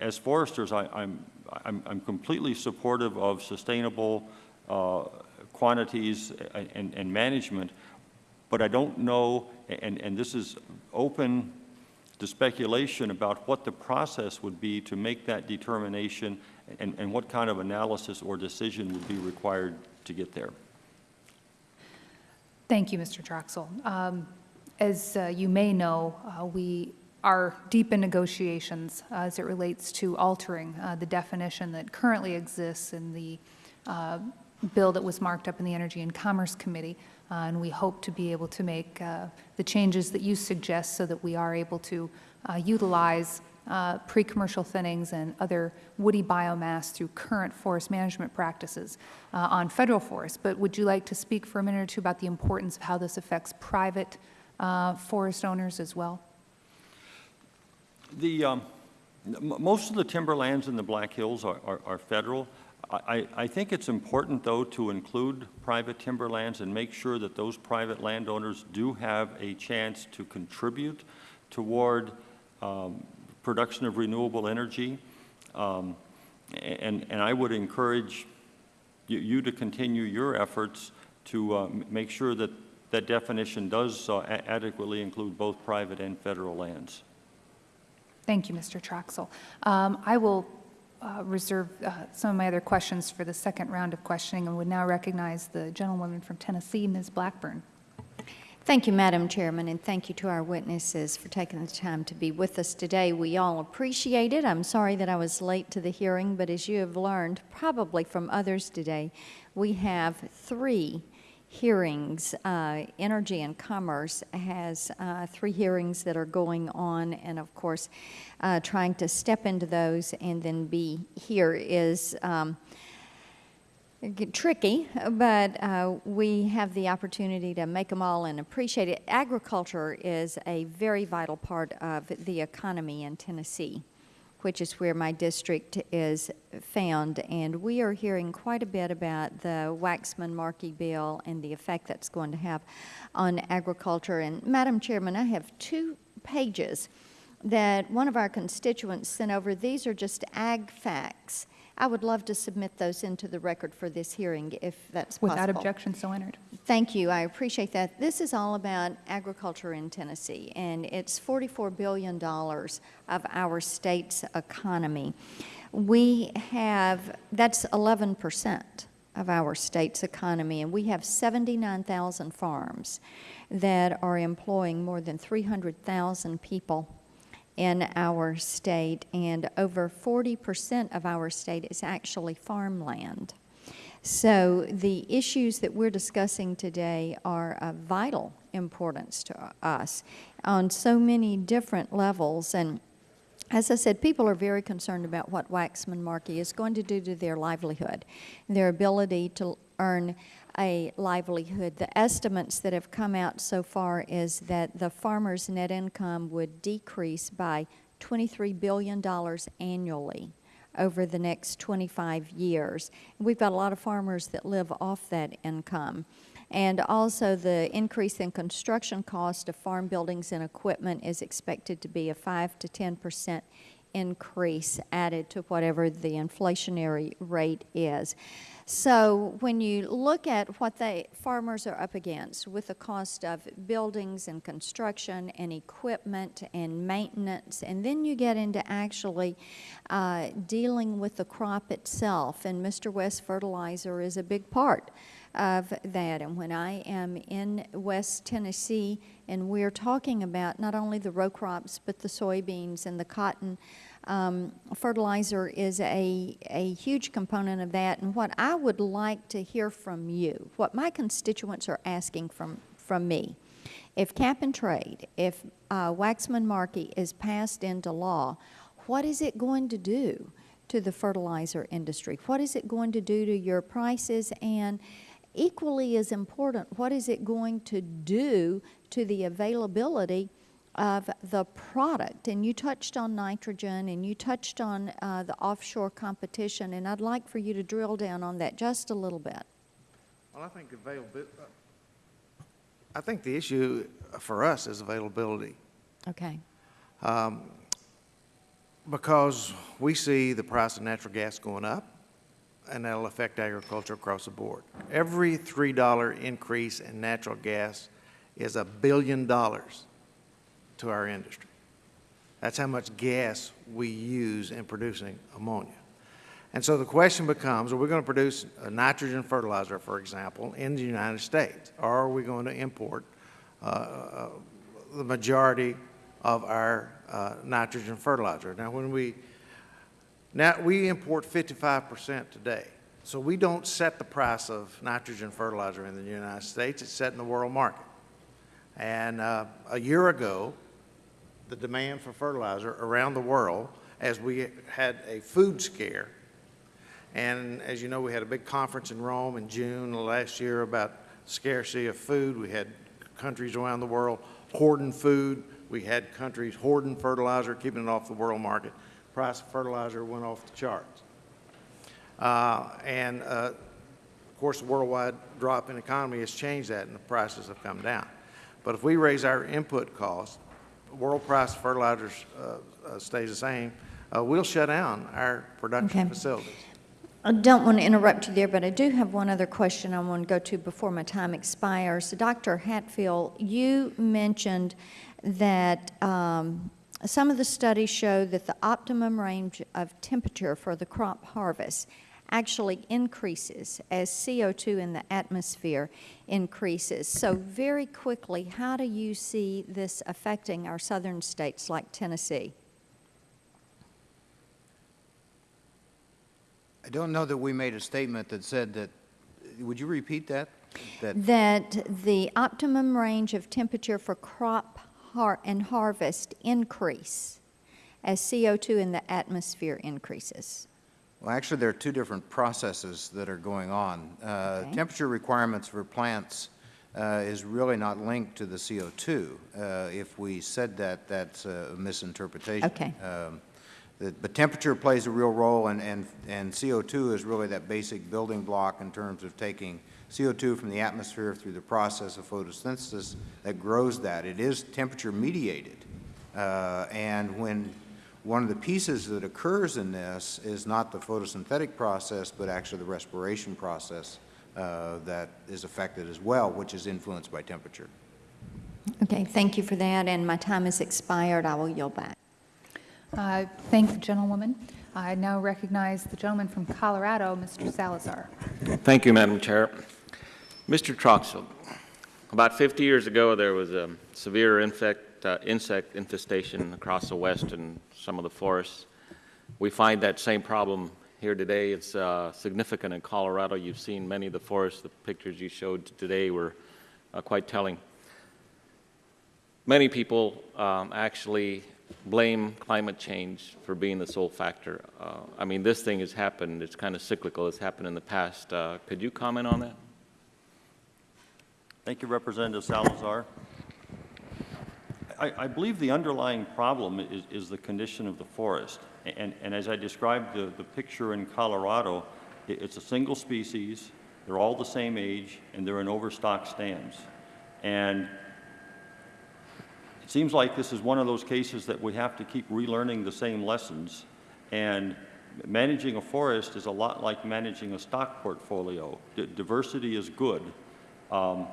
As foresters, I, I'm, I'm, I'm completely supportive of sustainable uh, quantities and, and, and management, but I don't know, and, and this is open to speculation about what the process would be to make that determination and, and what kind of analysis or decision would be required to get there. Thank you, Mr. Troxel. Um, As uh, you may know, uh, we are deep in negotiations uh, as it relates to altering uh, the definition that currently exists in the uh, bill that was marked up in the Energy and Commerce Committee, Uh, and we hope to be able to make the changes that you suggest so that we are able to utilize uh, pre-commercial thinnings and other woody biomass through current forest management practices uh, on federal forests. But would you like to speak for a minute or two about the importance of how this affects private uh, forest owners as well? The, um, most of the timberlands in the Black Hills are, are, are federal. I, I think it's important, though, to include private timberlands and make sure that those private landowners do have a chance to contribute toward um, production of renewable energy. Um, And, and I would encourage you, you to continue your efforts to uh, make sure that that definition does uh, adequately include both private and federal lands. Thank you, Mr. Troxel. Um, I will uh, reserve uh, some of my other questions for the second round of questioning and would now recognize the gentlewoman from Tennessee, Ms. Blackburn. Thank you, Madam Chairman, and thank you to our witnesses for taking the time to be with us today. We all appreciate it. I'm sorry that I was late to the hearing, but as you have learned, probably from others today, we have three hearings. Uh, Energy and Commerce has uh, three hearings that are going on, and of course, uh, trying to step into those and then be here is um, tricky, but uh, we have the opportunity to make them all and appreciate it. Agriculture is a very vital part of the economy in Tennessee, which is where my district is found. And we are hearing quite a bit about the Waxman-Markey bill and the effect that's going to have on agriculture. And Madam Chairman, I have two pages that one of our constituents sent over. These are just ag facts. I would love to submit those into the record for this hearing if that's possible. Without objection, so entered. Thank you. I appreciate that. This is all about agriculture in Tennessee, and it's $44 billion of our state's economy. We have, that's 11% of our state's economy, and we have 79,000 farms that are employing more than 300,000 people in our state, and over 40% of our state is actually farmland. So the issues that we're discussing today are of vital importance to us on so many different levels. And as I said, people are very concerned about what Waxman Markey is going to do to their livelihood, their ability to earn a livelihood. The estimates that have come out so far is that the farmer's net income would decrease by $23 billion annually over the next 25 years. We've got a lot of farmers that live off that income. And also the increase in construction cost of farm buildings and equipment is expected to be a 5 to 10 percent increase added to whatever the inflationary rate is. So when you look at what the farmers are up against with the cost of buildings and construction and equipment and maintenance, and then you get into actually uh, dealing with the crop itself, and Mr. West Fertilizer is a big part of that. And when I am in West Tennessee and we're talking about not only the row crops, but the soybeans and the cotton, um, fertilizer is a, a huge component of that. And what I would like to hear from you, what my constituents are asking from, from me, if cap and trade, if uh, Waxman-Markey is passed into law, what is it going to do to the fertilizer industry? What is it going to do to your prices? And equally as important, what is it going to do to the availability of the product. And you touched on nitrogen and you touched on uh, the offshore competition, and I'd like for you to drill down on that just a little bit. Well, I think availability, I think the issue for us is availability. Okay. Um, Because we see the price of natural gas going up, and that'll affect agriculture across the board. Every $3 increase in natural gas is a billion dollars to our industry. That's how much gas we use in producing ammonia. And so the question becomes, are we going to produce a nitrogen fertilizer, for example, in the United States? Or are we going to import uh, the majority of our uh, nitrogen fertilizer? Now, when we, now we import 55% today. So we don't set the price of nitrogen fertilizer in the United States. It's set in the world market. And uh, a year ago, the demand for fertilizer around the world as we had a food scare. And as you know, we had a big conference in Rome in June last year about scarcity of food. We had countries around the world hoarding food. We had countries hoarding fertilizer, keeping it off the world market. Price of fertilizer went off the charts. Uh, and uh, of course, the worldwide drop in economy has changed that and the prices have come down. But if we raise our input costs, world price of fertilizers uh, uh, stays the same, uh, we'll shut down our production Okay. facilities. I don't want to interrupt you there, but I do have one other question I want to go to before my time expires. Dr. Hatfield, you mentioned that um, some of the studies show that the optimum range of temperature for the crop harvest actually increases as CO2 in the atmosphere increases. So very quickly, how do you see this affecting our southern states like Tennessee? I don't know that we made a statement that said that, would you repeat that? That, that the optimum range of temperature for crop har and harvest increase as CO2 in the atmosphere increases. Well, actually, there are two different processes that are going on. Uh, Okay. Temperature requirements for plants uh, is really not linked to the CO2. Uh, If we said that, that's a misinterpretation. Okay. Um, that- But temperature plays a real role, and, and, and CO2 is really that basic building block in terms of taking CO2 from the atmosphere through the process of photosynthesis that grows that. It is temperature mediated. Uh, And when one of the pieces that occurs in this is not the photosynthetic process, but actually the respiration process uh, that is affected as well, which is influenced by temperature. Okay, thank you for that, and my time has expired. I will yield back. Uh, Thank the gentlewoman. I now recognize the gentleman from Colorado, Mr. Salazar. Thank you, Madam Chair. Mr. Troxel, about 50 years ago, there was a severe infect, uh, insect infestation across the west and some of the forests. We find that same problem here today. It's uh, significant in Colorado. You've seen many of the forests. The pictures you showed today were uh, quite telling. Many people um, actually blame climate change for being the sole factor. Uh, I mean, this thing has happened. It's kind of cyclical. It's happened in the past. Uh, could you comment on that? Thank you, Representative Salazar. I, I believe the underlying problem is, is the condition of the forest. And, and as I described the, the picture in Colorado, it, it's a single species, they're all the same age, and they're in overstock stands. And it seems like this is one of those cases that we have to keep relearning the same lessons. And managing a forest is a lot like managing a stock portfolio. D- diversity is good. Um,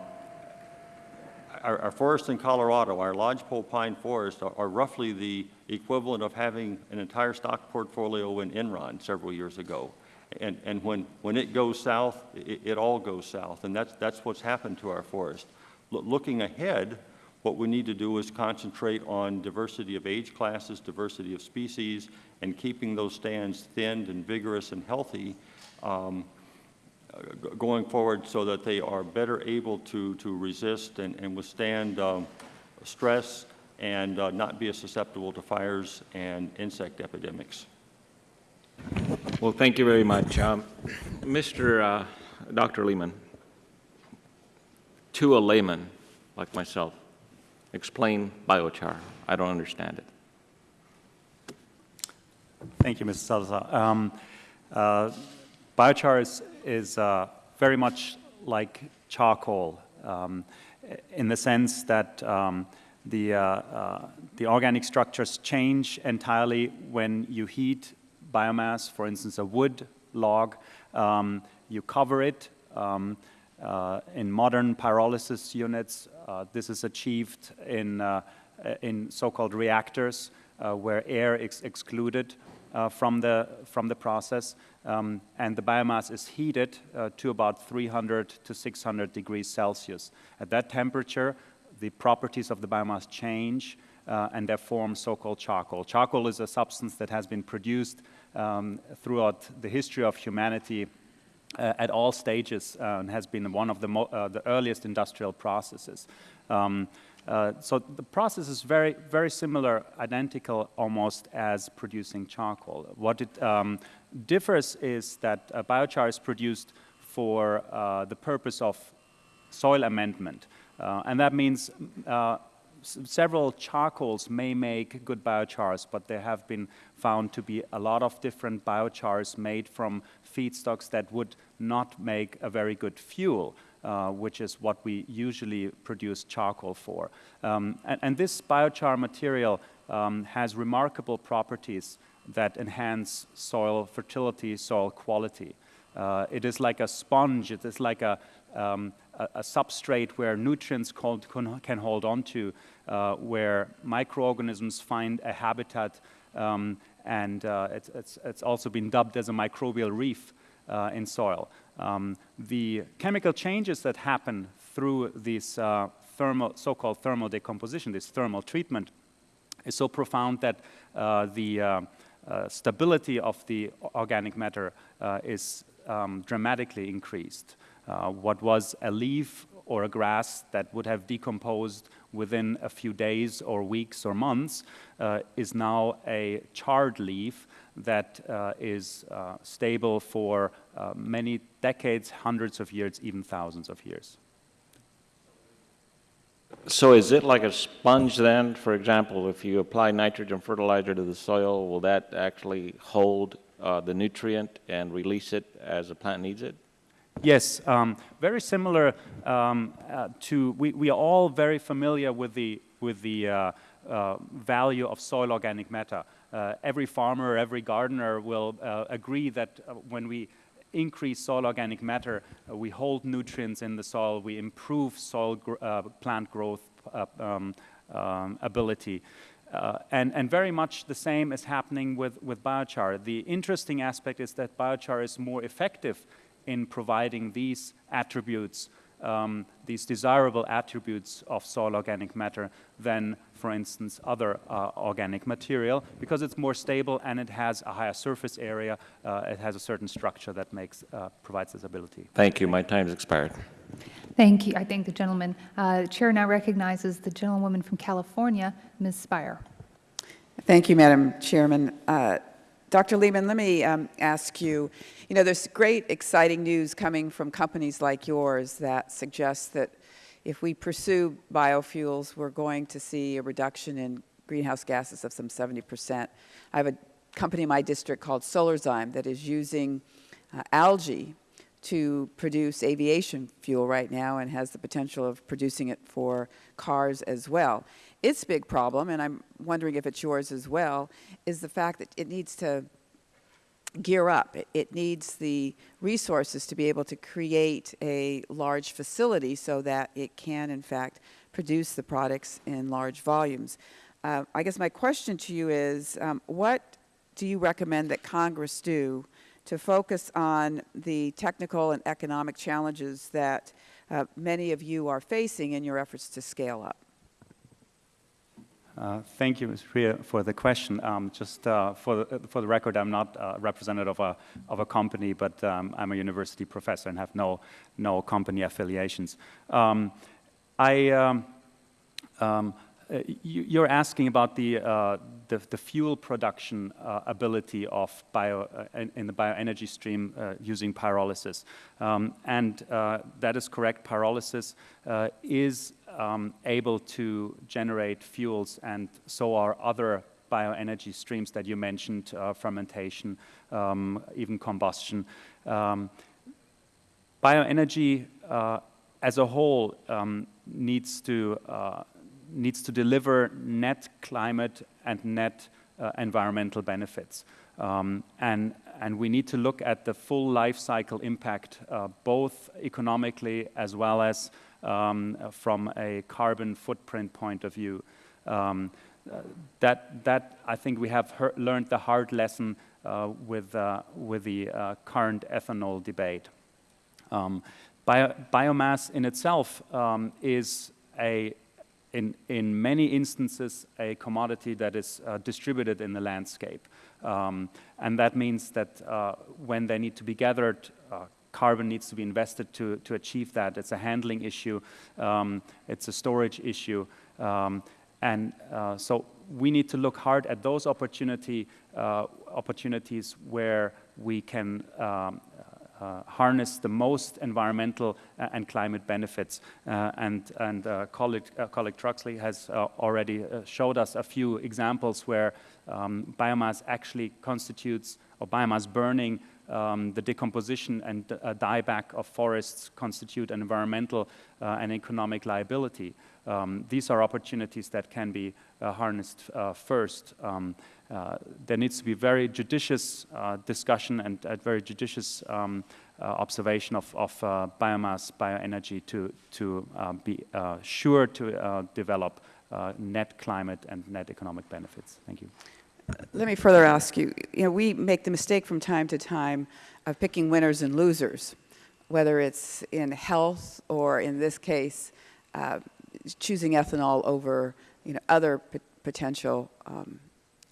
our, our forests in Colorado, our lodgepole pine forests, are, are roughly the equivalent of having an entire stock portfolio in Enron several years ago. And, and when, when it goes south, it, it all goes south, and that's, that's what's happened to our forest. Loo- looking ahead, what we need to do is concentrate on diversity of age classes, diversity of species, and keeping those stands thinned and vigorous and healthy um, going forward so that they are better able to, to resist and, and withstand um, stress and uh, not be as susceptible to fires and insect epidemics. Well, thank you very much. Um, Mr. Uh, Dr. Lehmann, to a layman like myself, explain biochar. I don't understand it. Thank you, Mr. Salazar. Um, uh, biochar is, is uh, very much like charcoal um, in the sense that um, the, uh, uh, the organic structures change entirely when you heat biomass, for instance, a wood log. Um, you cover it. Um, uh, in modern pyrolysis units, uh, this is achieved in, uh, in so-called reactors where air is excluded uh, from, the, from the process, um, and the biomass is heated uh, to about 300 to 600 degrees Celsius. At that temperature, the properties of the biomass change, uh, and they form so-called charcoal. Charcoal is a substance that has been produced um, throughout the history of humanity uh, at all stages uh, and has been one of the, uh, the earliest industrial processes. Um, uh, so the process is very, very similar, identical almost as producing charcoal. What it um, differs is that uh, biochar is produced for uh, the purpose of soil amendment. Uh, and that means uh, several charcoals may make good biochars, but there have been found to be a lot of different biochars made from feedstocks that would not make a very good fuel. Uh, which is what we usually produce charcoal for. Um, and, and this biochar material um, has remarkable properties that enhance soil fertility, soil quality. Uh, it is like a sponge, it is like a, um, a, a substrate where nutrients can hold on to, uh, where microorganisms find a habitat, um, and uh, it's, it's, it's also been dubbed as a microbial reef uh, in soil. Um, the chemical changes that happen through this uh, thermal, so-called thermal decomposition, this thermal treatment, is so profound that uh, the uh, uh, stability of the organic matter uh, is um, dramatically increased. Uh, what was a leaf or a grass that would have decomposed within a few days or weeks or months uh, is now a charred leaf that uh, is uh, stable for uh, many decades, hundreds of years, even thousands of years. So is it like a sponge then? For example, if you apply nitrogen fertilizer to the soil, will that actually hold uh, the nutrient and release it as the plant needs it? Yes, um, very similar um, uh, to, we, we are all very familiar with the, with the uh, uh, value of soil organic matter. Uh, every farmer, every gardener will uh, agree that uh, when we increase soil organic matter, we hold nutrients in the soil, we improve soil gr plant growth um, um, ability. Uh, and, and, very much the same is happening with, with biochar. The interesting aspect is that biochar is more effective in providing these attributes, um, these desirable attributes of soil organic matter than, for instance, other uh, organic material because it's more stable and it has a higher surface area. Uh, it has a certain structure that makes, uh, provides this ability. Thank you. My time's expired. Thank you. I thank the gentleman. Uh, the chair now recognizes the gentlewoman from California, Ms. Speier. Thank you, Madam Chairman. Dr. Lehmann, let me um, ask you, you know, there's great, exciting news coming from companies like yours that suggests that if we pursue biofuels, we're going to see a reduction in greenhouse gases of some 70 percent. I have a company in my district called Solazyme that is using uh, algae to produce aviation fuel right now and has the potential of producing it for cars as well. Its big problem, and I'm wondering if it's yours as well, is the fact that it needs to gear up. It, needs the resources to be able to create a large facility so that it can, in fact, produce the products in large volumes. Uh, I guess my question to you is, um, what do you recommend that Congress do to focus on the technical and economic challenges that uh, many of you are facing in your efforts to scale up? Uh, thank you, Ms. Speier, for the question. Um, just uh, for, the, for the record, I'm not a representative of a, of a company, but um, I'm a university professor and have no, no company affiliations. Um, I, um, um, uh, you, are asking about the, uh, the, the, fuel production uh, ability of bio, uh, in, in, the bioenergy stream using pyrolysis. Um, and that is correct. Pyrolysis is um, able to generate fuels, and so are other bioenergy streams that you mentioned, uh, fermentation, um, even combustion. Um, bioenergy uh, as a whole um, needs to uh, needs to deliver net climate and net uh, environmental benefits. Um, and, and we need to look at the full life cycle impact, uh, both economically as well as um, from a carbon footprint point of view. Um, uh, that, that I think we have learned the hard lesson uh, with, uh, with the uh, current ethanol debate. Um, bio, biomass in itself um, is a in, in many instances a commodity that is uh, distributed in the landscape. Um, and that means that uh, when they need to be gathered, uh, carbon needs to be invested to, to achieve that. It's a handling issue, um, it's a storage issue. Um, and uh, so we need to look hard at those opportunity, uh, opportunities where we can um, harness the most environmental uh, and climate benefits. Uh, and and uh, colleague, uh, colleague Truxley has uh, already showed us a few examples where um, biomass actually constitutes, or biomass burning um, the decomposition and uh, dieback of forests constitute an environmental uh, and economic liability. Um, these are opportunities that can be uh, harnessed uh, first. Um, uh, there needs to be very judicious uh, discussion and very judicious um, observation of, of biomass, bioenergy to, to be sure to develop net climate and net economic benefits. Thank you let me further ask you, you know, we make the mistake from time to time of picking winners and losers, whether it's in health or in this case, uh, choosing ethanol over, you know, other potential um,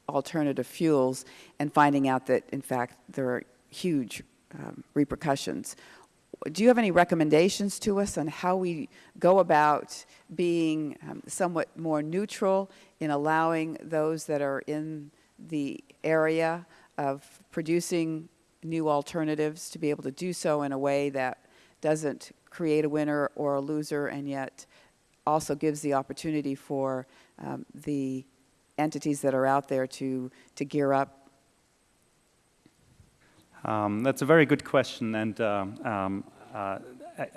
alternative fuels and finding out that, in fact, there are huge um, repercussions. do you have any recommendations to us on how we go about being um, somewhat more neutral in allowing those that are in the area of producing new alternatives to be able to do so in a way that doesn't create a winner or a loser and yet also gives the opportunity for um, the entities that are out there to, to gear up Um, that's a very good question, and um, um, uh,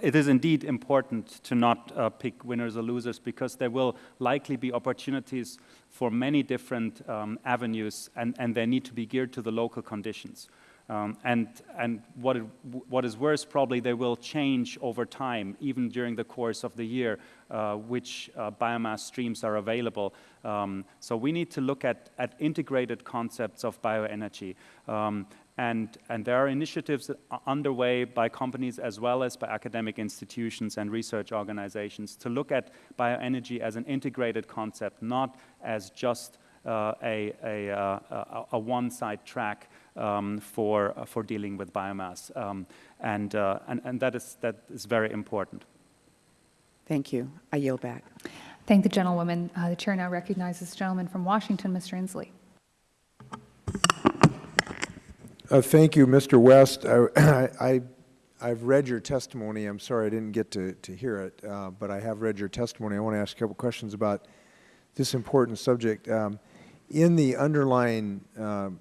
it is indeed important to not uh, pick winners or losers because there will likely be opportunities for many different um, avenues, and, and they need to be geared to the local conditions. Um, and and what, it, what is worse, probably they will change over time, even during the course of the year, uh, which uh, biomass streams are available. Um, so we need to look at, at integrated concepts of bioenergy. Um, and, and there are initiatives underway by companies as well as by academic institutions and research organizations to look at bioenergy as an integrated concept, not as just uh, a, a, uh, a, a one-side track um, for, uh, for dealing with biomass. Um, and, uh, and, and that, is, that is very important. Thank you. I yield back. Thank the gentlewoman. Uh, the chair now recognizes the gentleman from Washington, Mr. Inslee. Uh, Thank you, Mr. West. I, I, I've read your testimony. I'm sorry I didn't get to, to hear it, uh, but I have read your testimony. I want to ask a couple questions about this important subject. Um, In the underlying um,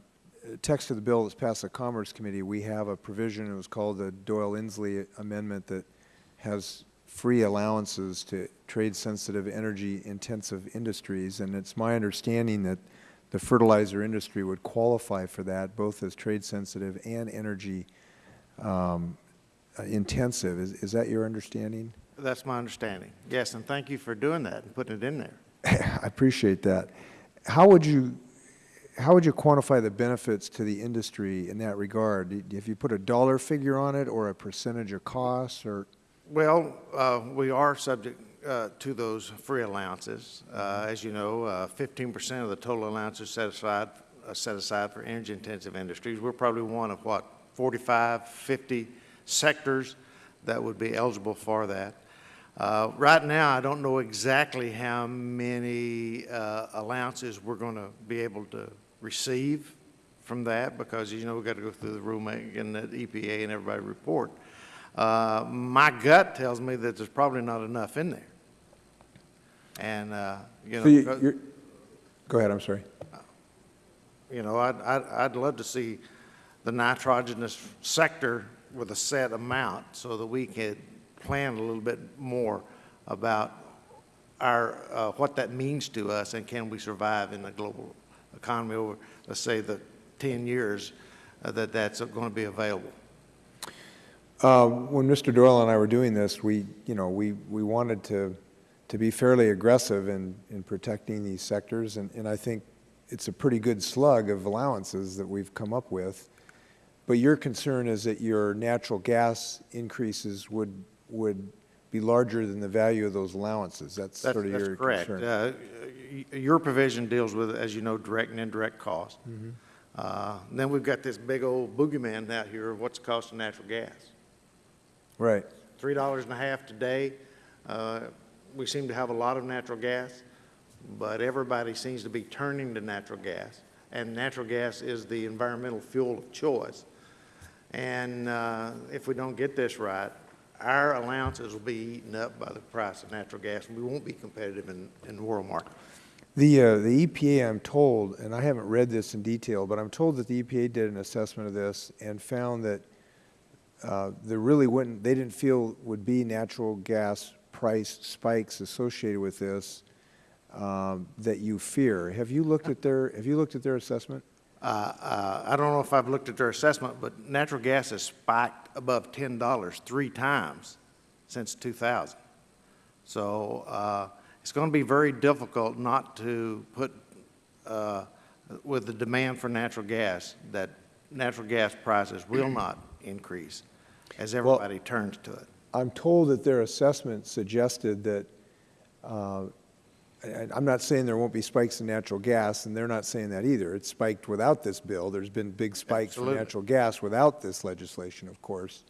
text of the bill that's passed the Commerce Committee, we have a provision, it was called the Doyle-Inslee Amendment, that has free allowances to trade-sensitive, energy-intensive industries, and it's my understanding that the fertilizer industry would qualify for that, both as trade-sensitive and energy um, uh, intensive. Is, is that your understanding? That's my understanding. Yes, and thank you for doing that and putting it in there. I appreciate that. How would you, how would you quantify the benefits to the industry in that regard? If you put a dollar figure on it or a percentage of costs or? Well, uh, we are subject uh, to those free allowances. Uh, as you know, 15% of the total allowances set aside, uh, set aside for energy-intensive industries. We're probably one of, what, 45, 50 sectors that would be eligible for that. Uh, right now, I don't know exactly how many uh, allowances we're going to be able to receive from that because, you know, we've got to go through the rulemaking and the EPA and everybody report. Uh, my gut tells me that there's probably not enough in there. And, uh, you know, So you- Go ahead, I'm sorry. you know, I'd, I'd, I'd love to see the nitrogenous sector with a set amount so that we could plan a little bit more about our, uh, what that means to us and can we survive in the global economy over, let's say, the 10 years uh, that that's going to be available. Uh, When Mr. Doyle and I were doing this, we, you know, we, we wanted to, to be fairly aggressive in, in protecting these sectors, and, and I think it's a pretty good slug of allowances that we've come up with. But your concern is that your natural gas increases would, would be larger than the value of those allowances. That's That's, sort of that's your correct. concern. Uh, Your provision deals with, as you know, direct and indirect costs. Mm-hmm. Uh, Then we've got this big old boogeyman out here, of what's the cost of natural gas? Right. three dollars and a half today. Uh, We seem to have a lot of natural gas, but everybody seems to be turning to natural gas. And natural gas is the environmental fuel of choice. And uh, if we don't get this right, our allowances will be eaten up by the price of natural gas, and we won't be competitive in, in the world market. The, uh, the EPA, I'm told, and I haven't read this in detail, but I'm told that the EPA did an assessment of this and found that uh, there really wouldn't, they didn't feel would be natural gas price spikes associated with this um, that you fear. Have you looked at their, have you looked at their assessment? Uh, uh, I don't know if I've looked at their assessment, but natural gas has spiked above $10 three times since 2000. So uh, it's going to be very difficult not to put, uh, with the demand for natural gas, that natural gas prices will not increase as everybody turns to it. I'm told that their assessment suggested that, and I'm not saying there won't be spikes in natural gas, and they're not saying that either. It's spiked without this bill. There's been big spikes Absolutely. for natural gas without this legislation, of course.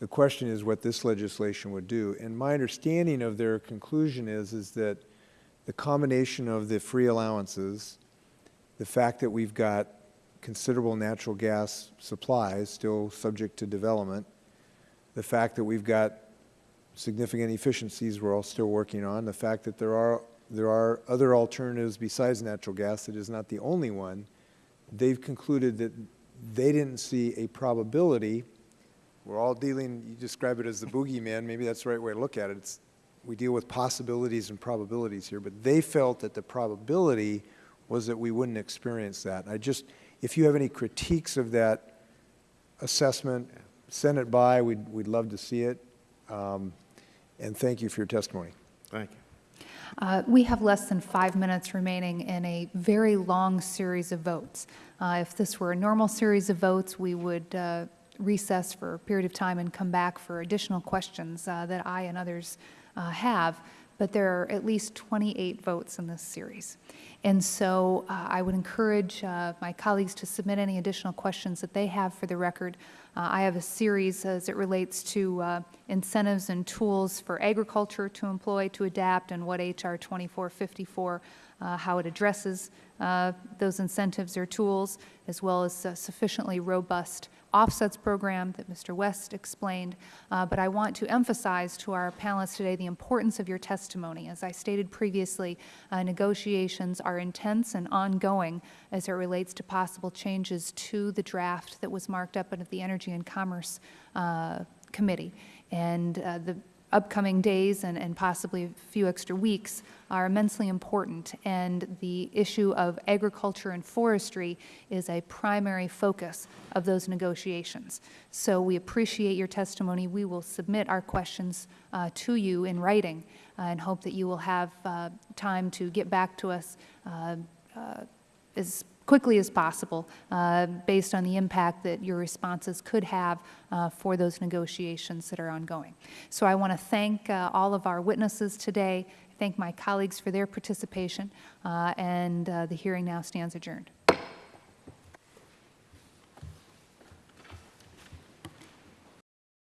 The question is what this legislation would do. And my understanding of their conclusion is, is that the combination of the free allowances, the fact that we've got considerable natural gas supplies still subject to development, the fact that we've got significant efficiencies we're all still working on, the fact that there are, there are other alternatives besides natural gas, it is not the only one, they've concluded that they didn't see a probability. We're all dealing, you describe it as the boogeyman, maybe that's the right way to look at it. It's, we deal with possibilities and probabilities here, but they felt that the probability was that we wouldn't experience that. I just, if you have any critiques of that assessment, send it by, we'd, we'd love to see it. Um, and thank you for your testimony. Thank you. Uh, We have less than five minutes remaining in a very long series of votes. Uh, If this were a normal series of votes, we would uh, recess for a period of time and come back for additional questions uh, that I and others uh, have, but there are at least 28 votes in this series. And so uh, I would encourage uh, my colleagues to submit any additional questions that they have for the record. Uh, I have a series as it relates to uh, incentives and tools for agriculture to employ to adapt and what H.R. 2454, uh, how it addresses uh, those incentives or tools, as well as sufficiently robust offsets program that Mr. West explained. Uh, But I want to emphasize to our panelists today the importance of your testimony. As I stated previously, uh, negotiations are intense and ongoing as it relates to possible changes to the draft that was marked up at the Energy and Commerce uh, Committee. And uh, the upcoming days and, and possibly a few extra weeks are immensely important, and the issue of agriculture and forestry is a primary focus of those negotiations. So we appreciate your testimony. We will submit our questions uh, to you in writing uh, and hope that you will have uh, time to get back to us uh, uh, as quickly as possible uh, based on the impact that your responses could have uh, for those negotiations that are ongoing. So I want to thank uh, all of our witnesses today, thank my colleagues for their participation, uh, and uh, the hearing now stands adjourned.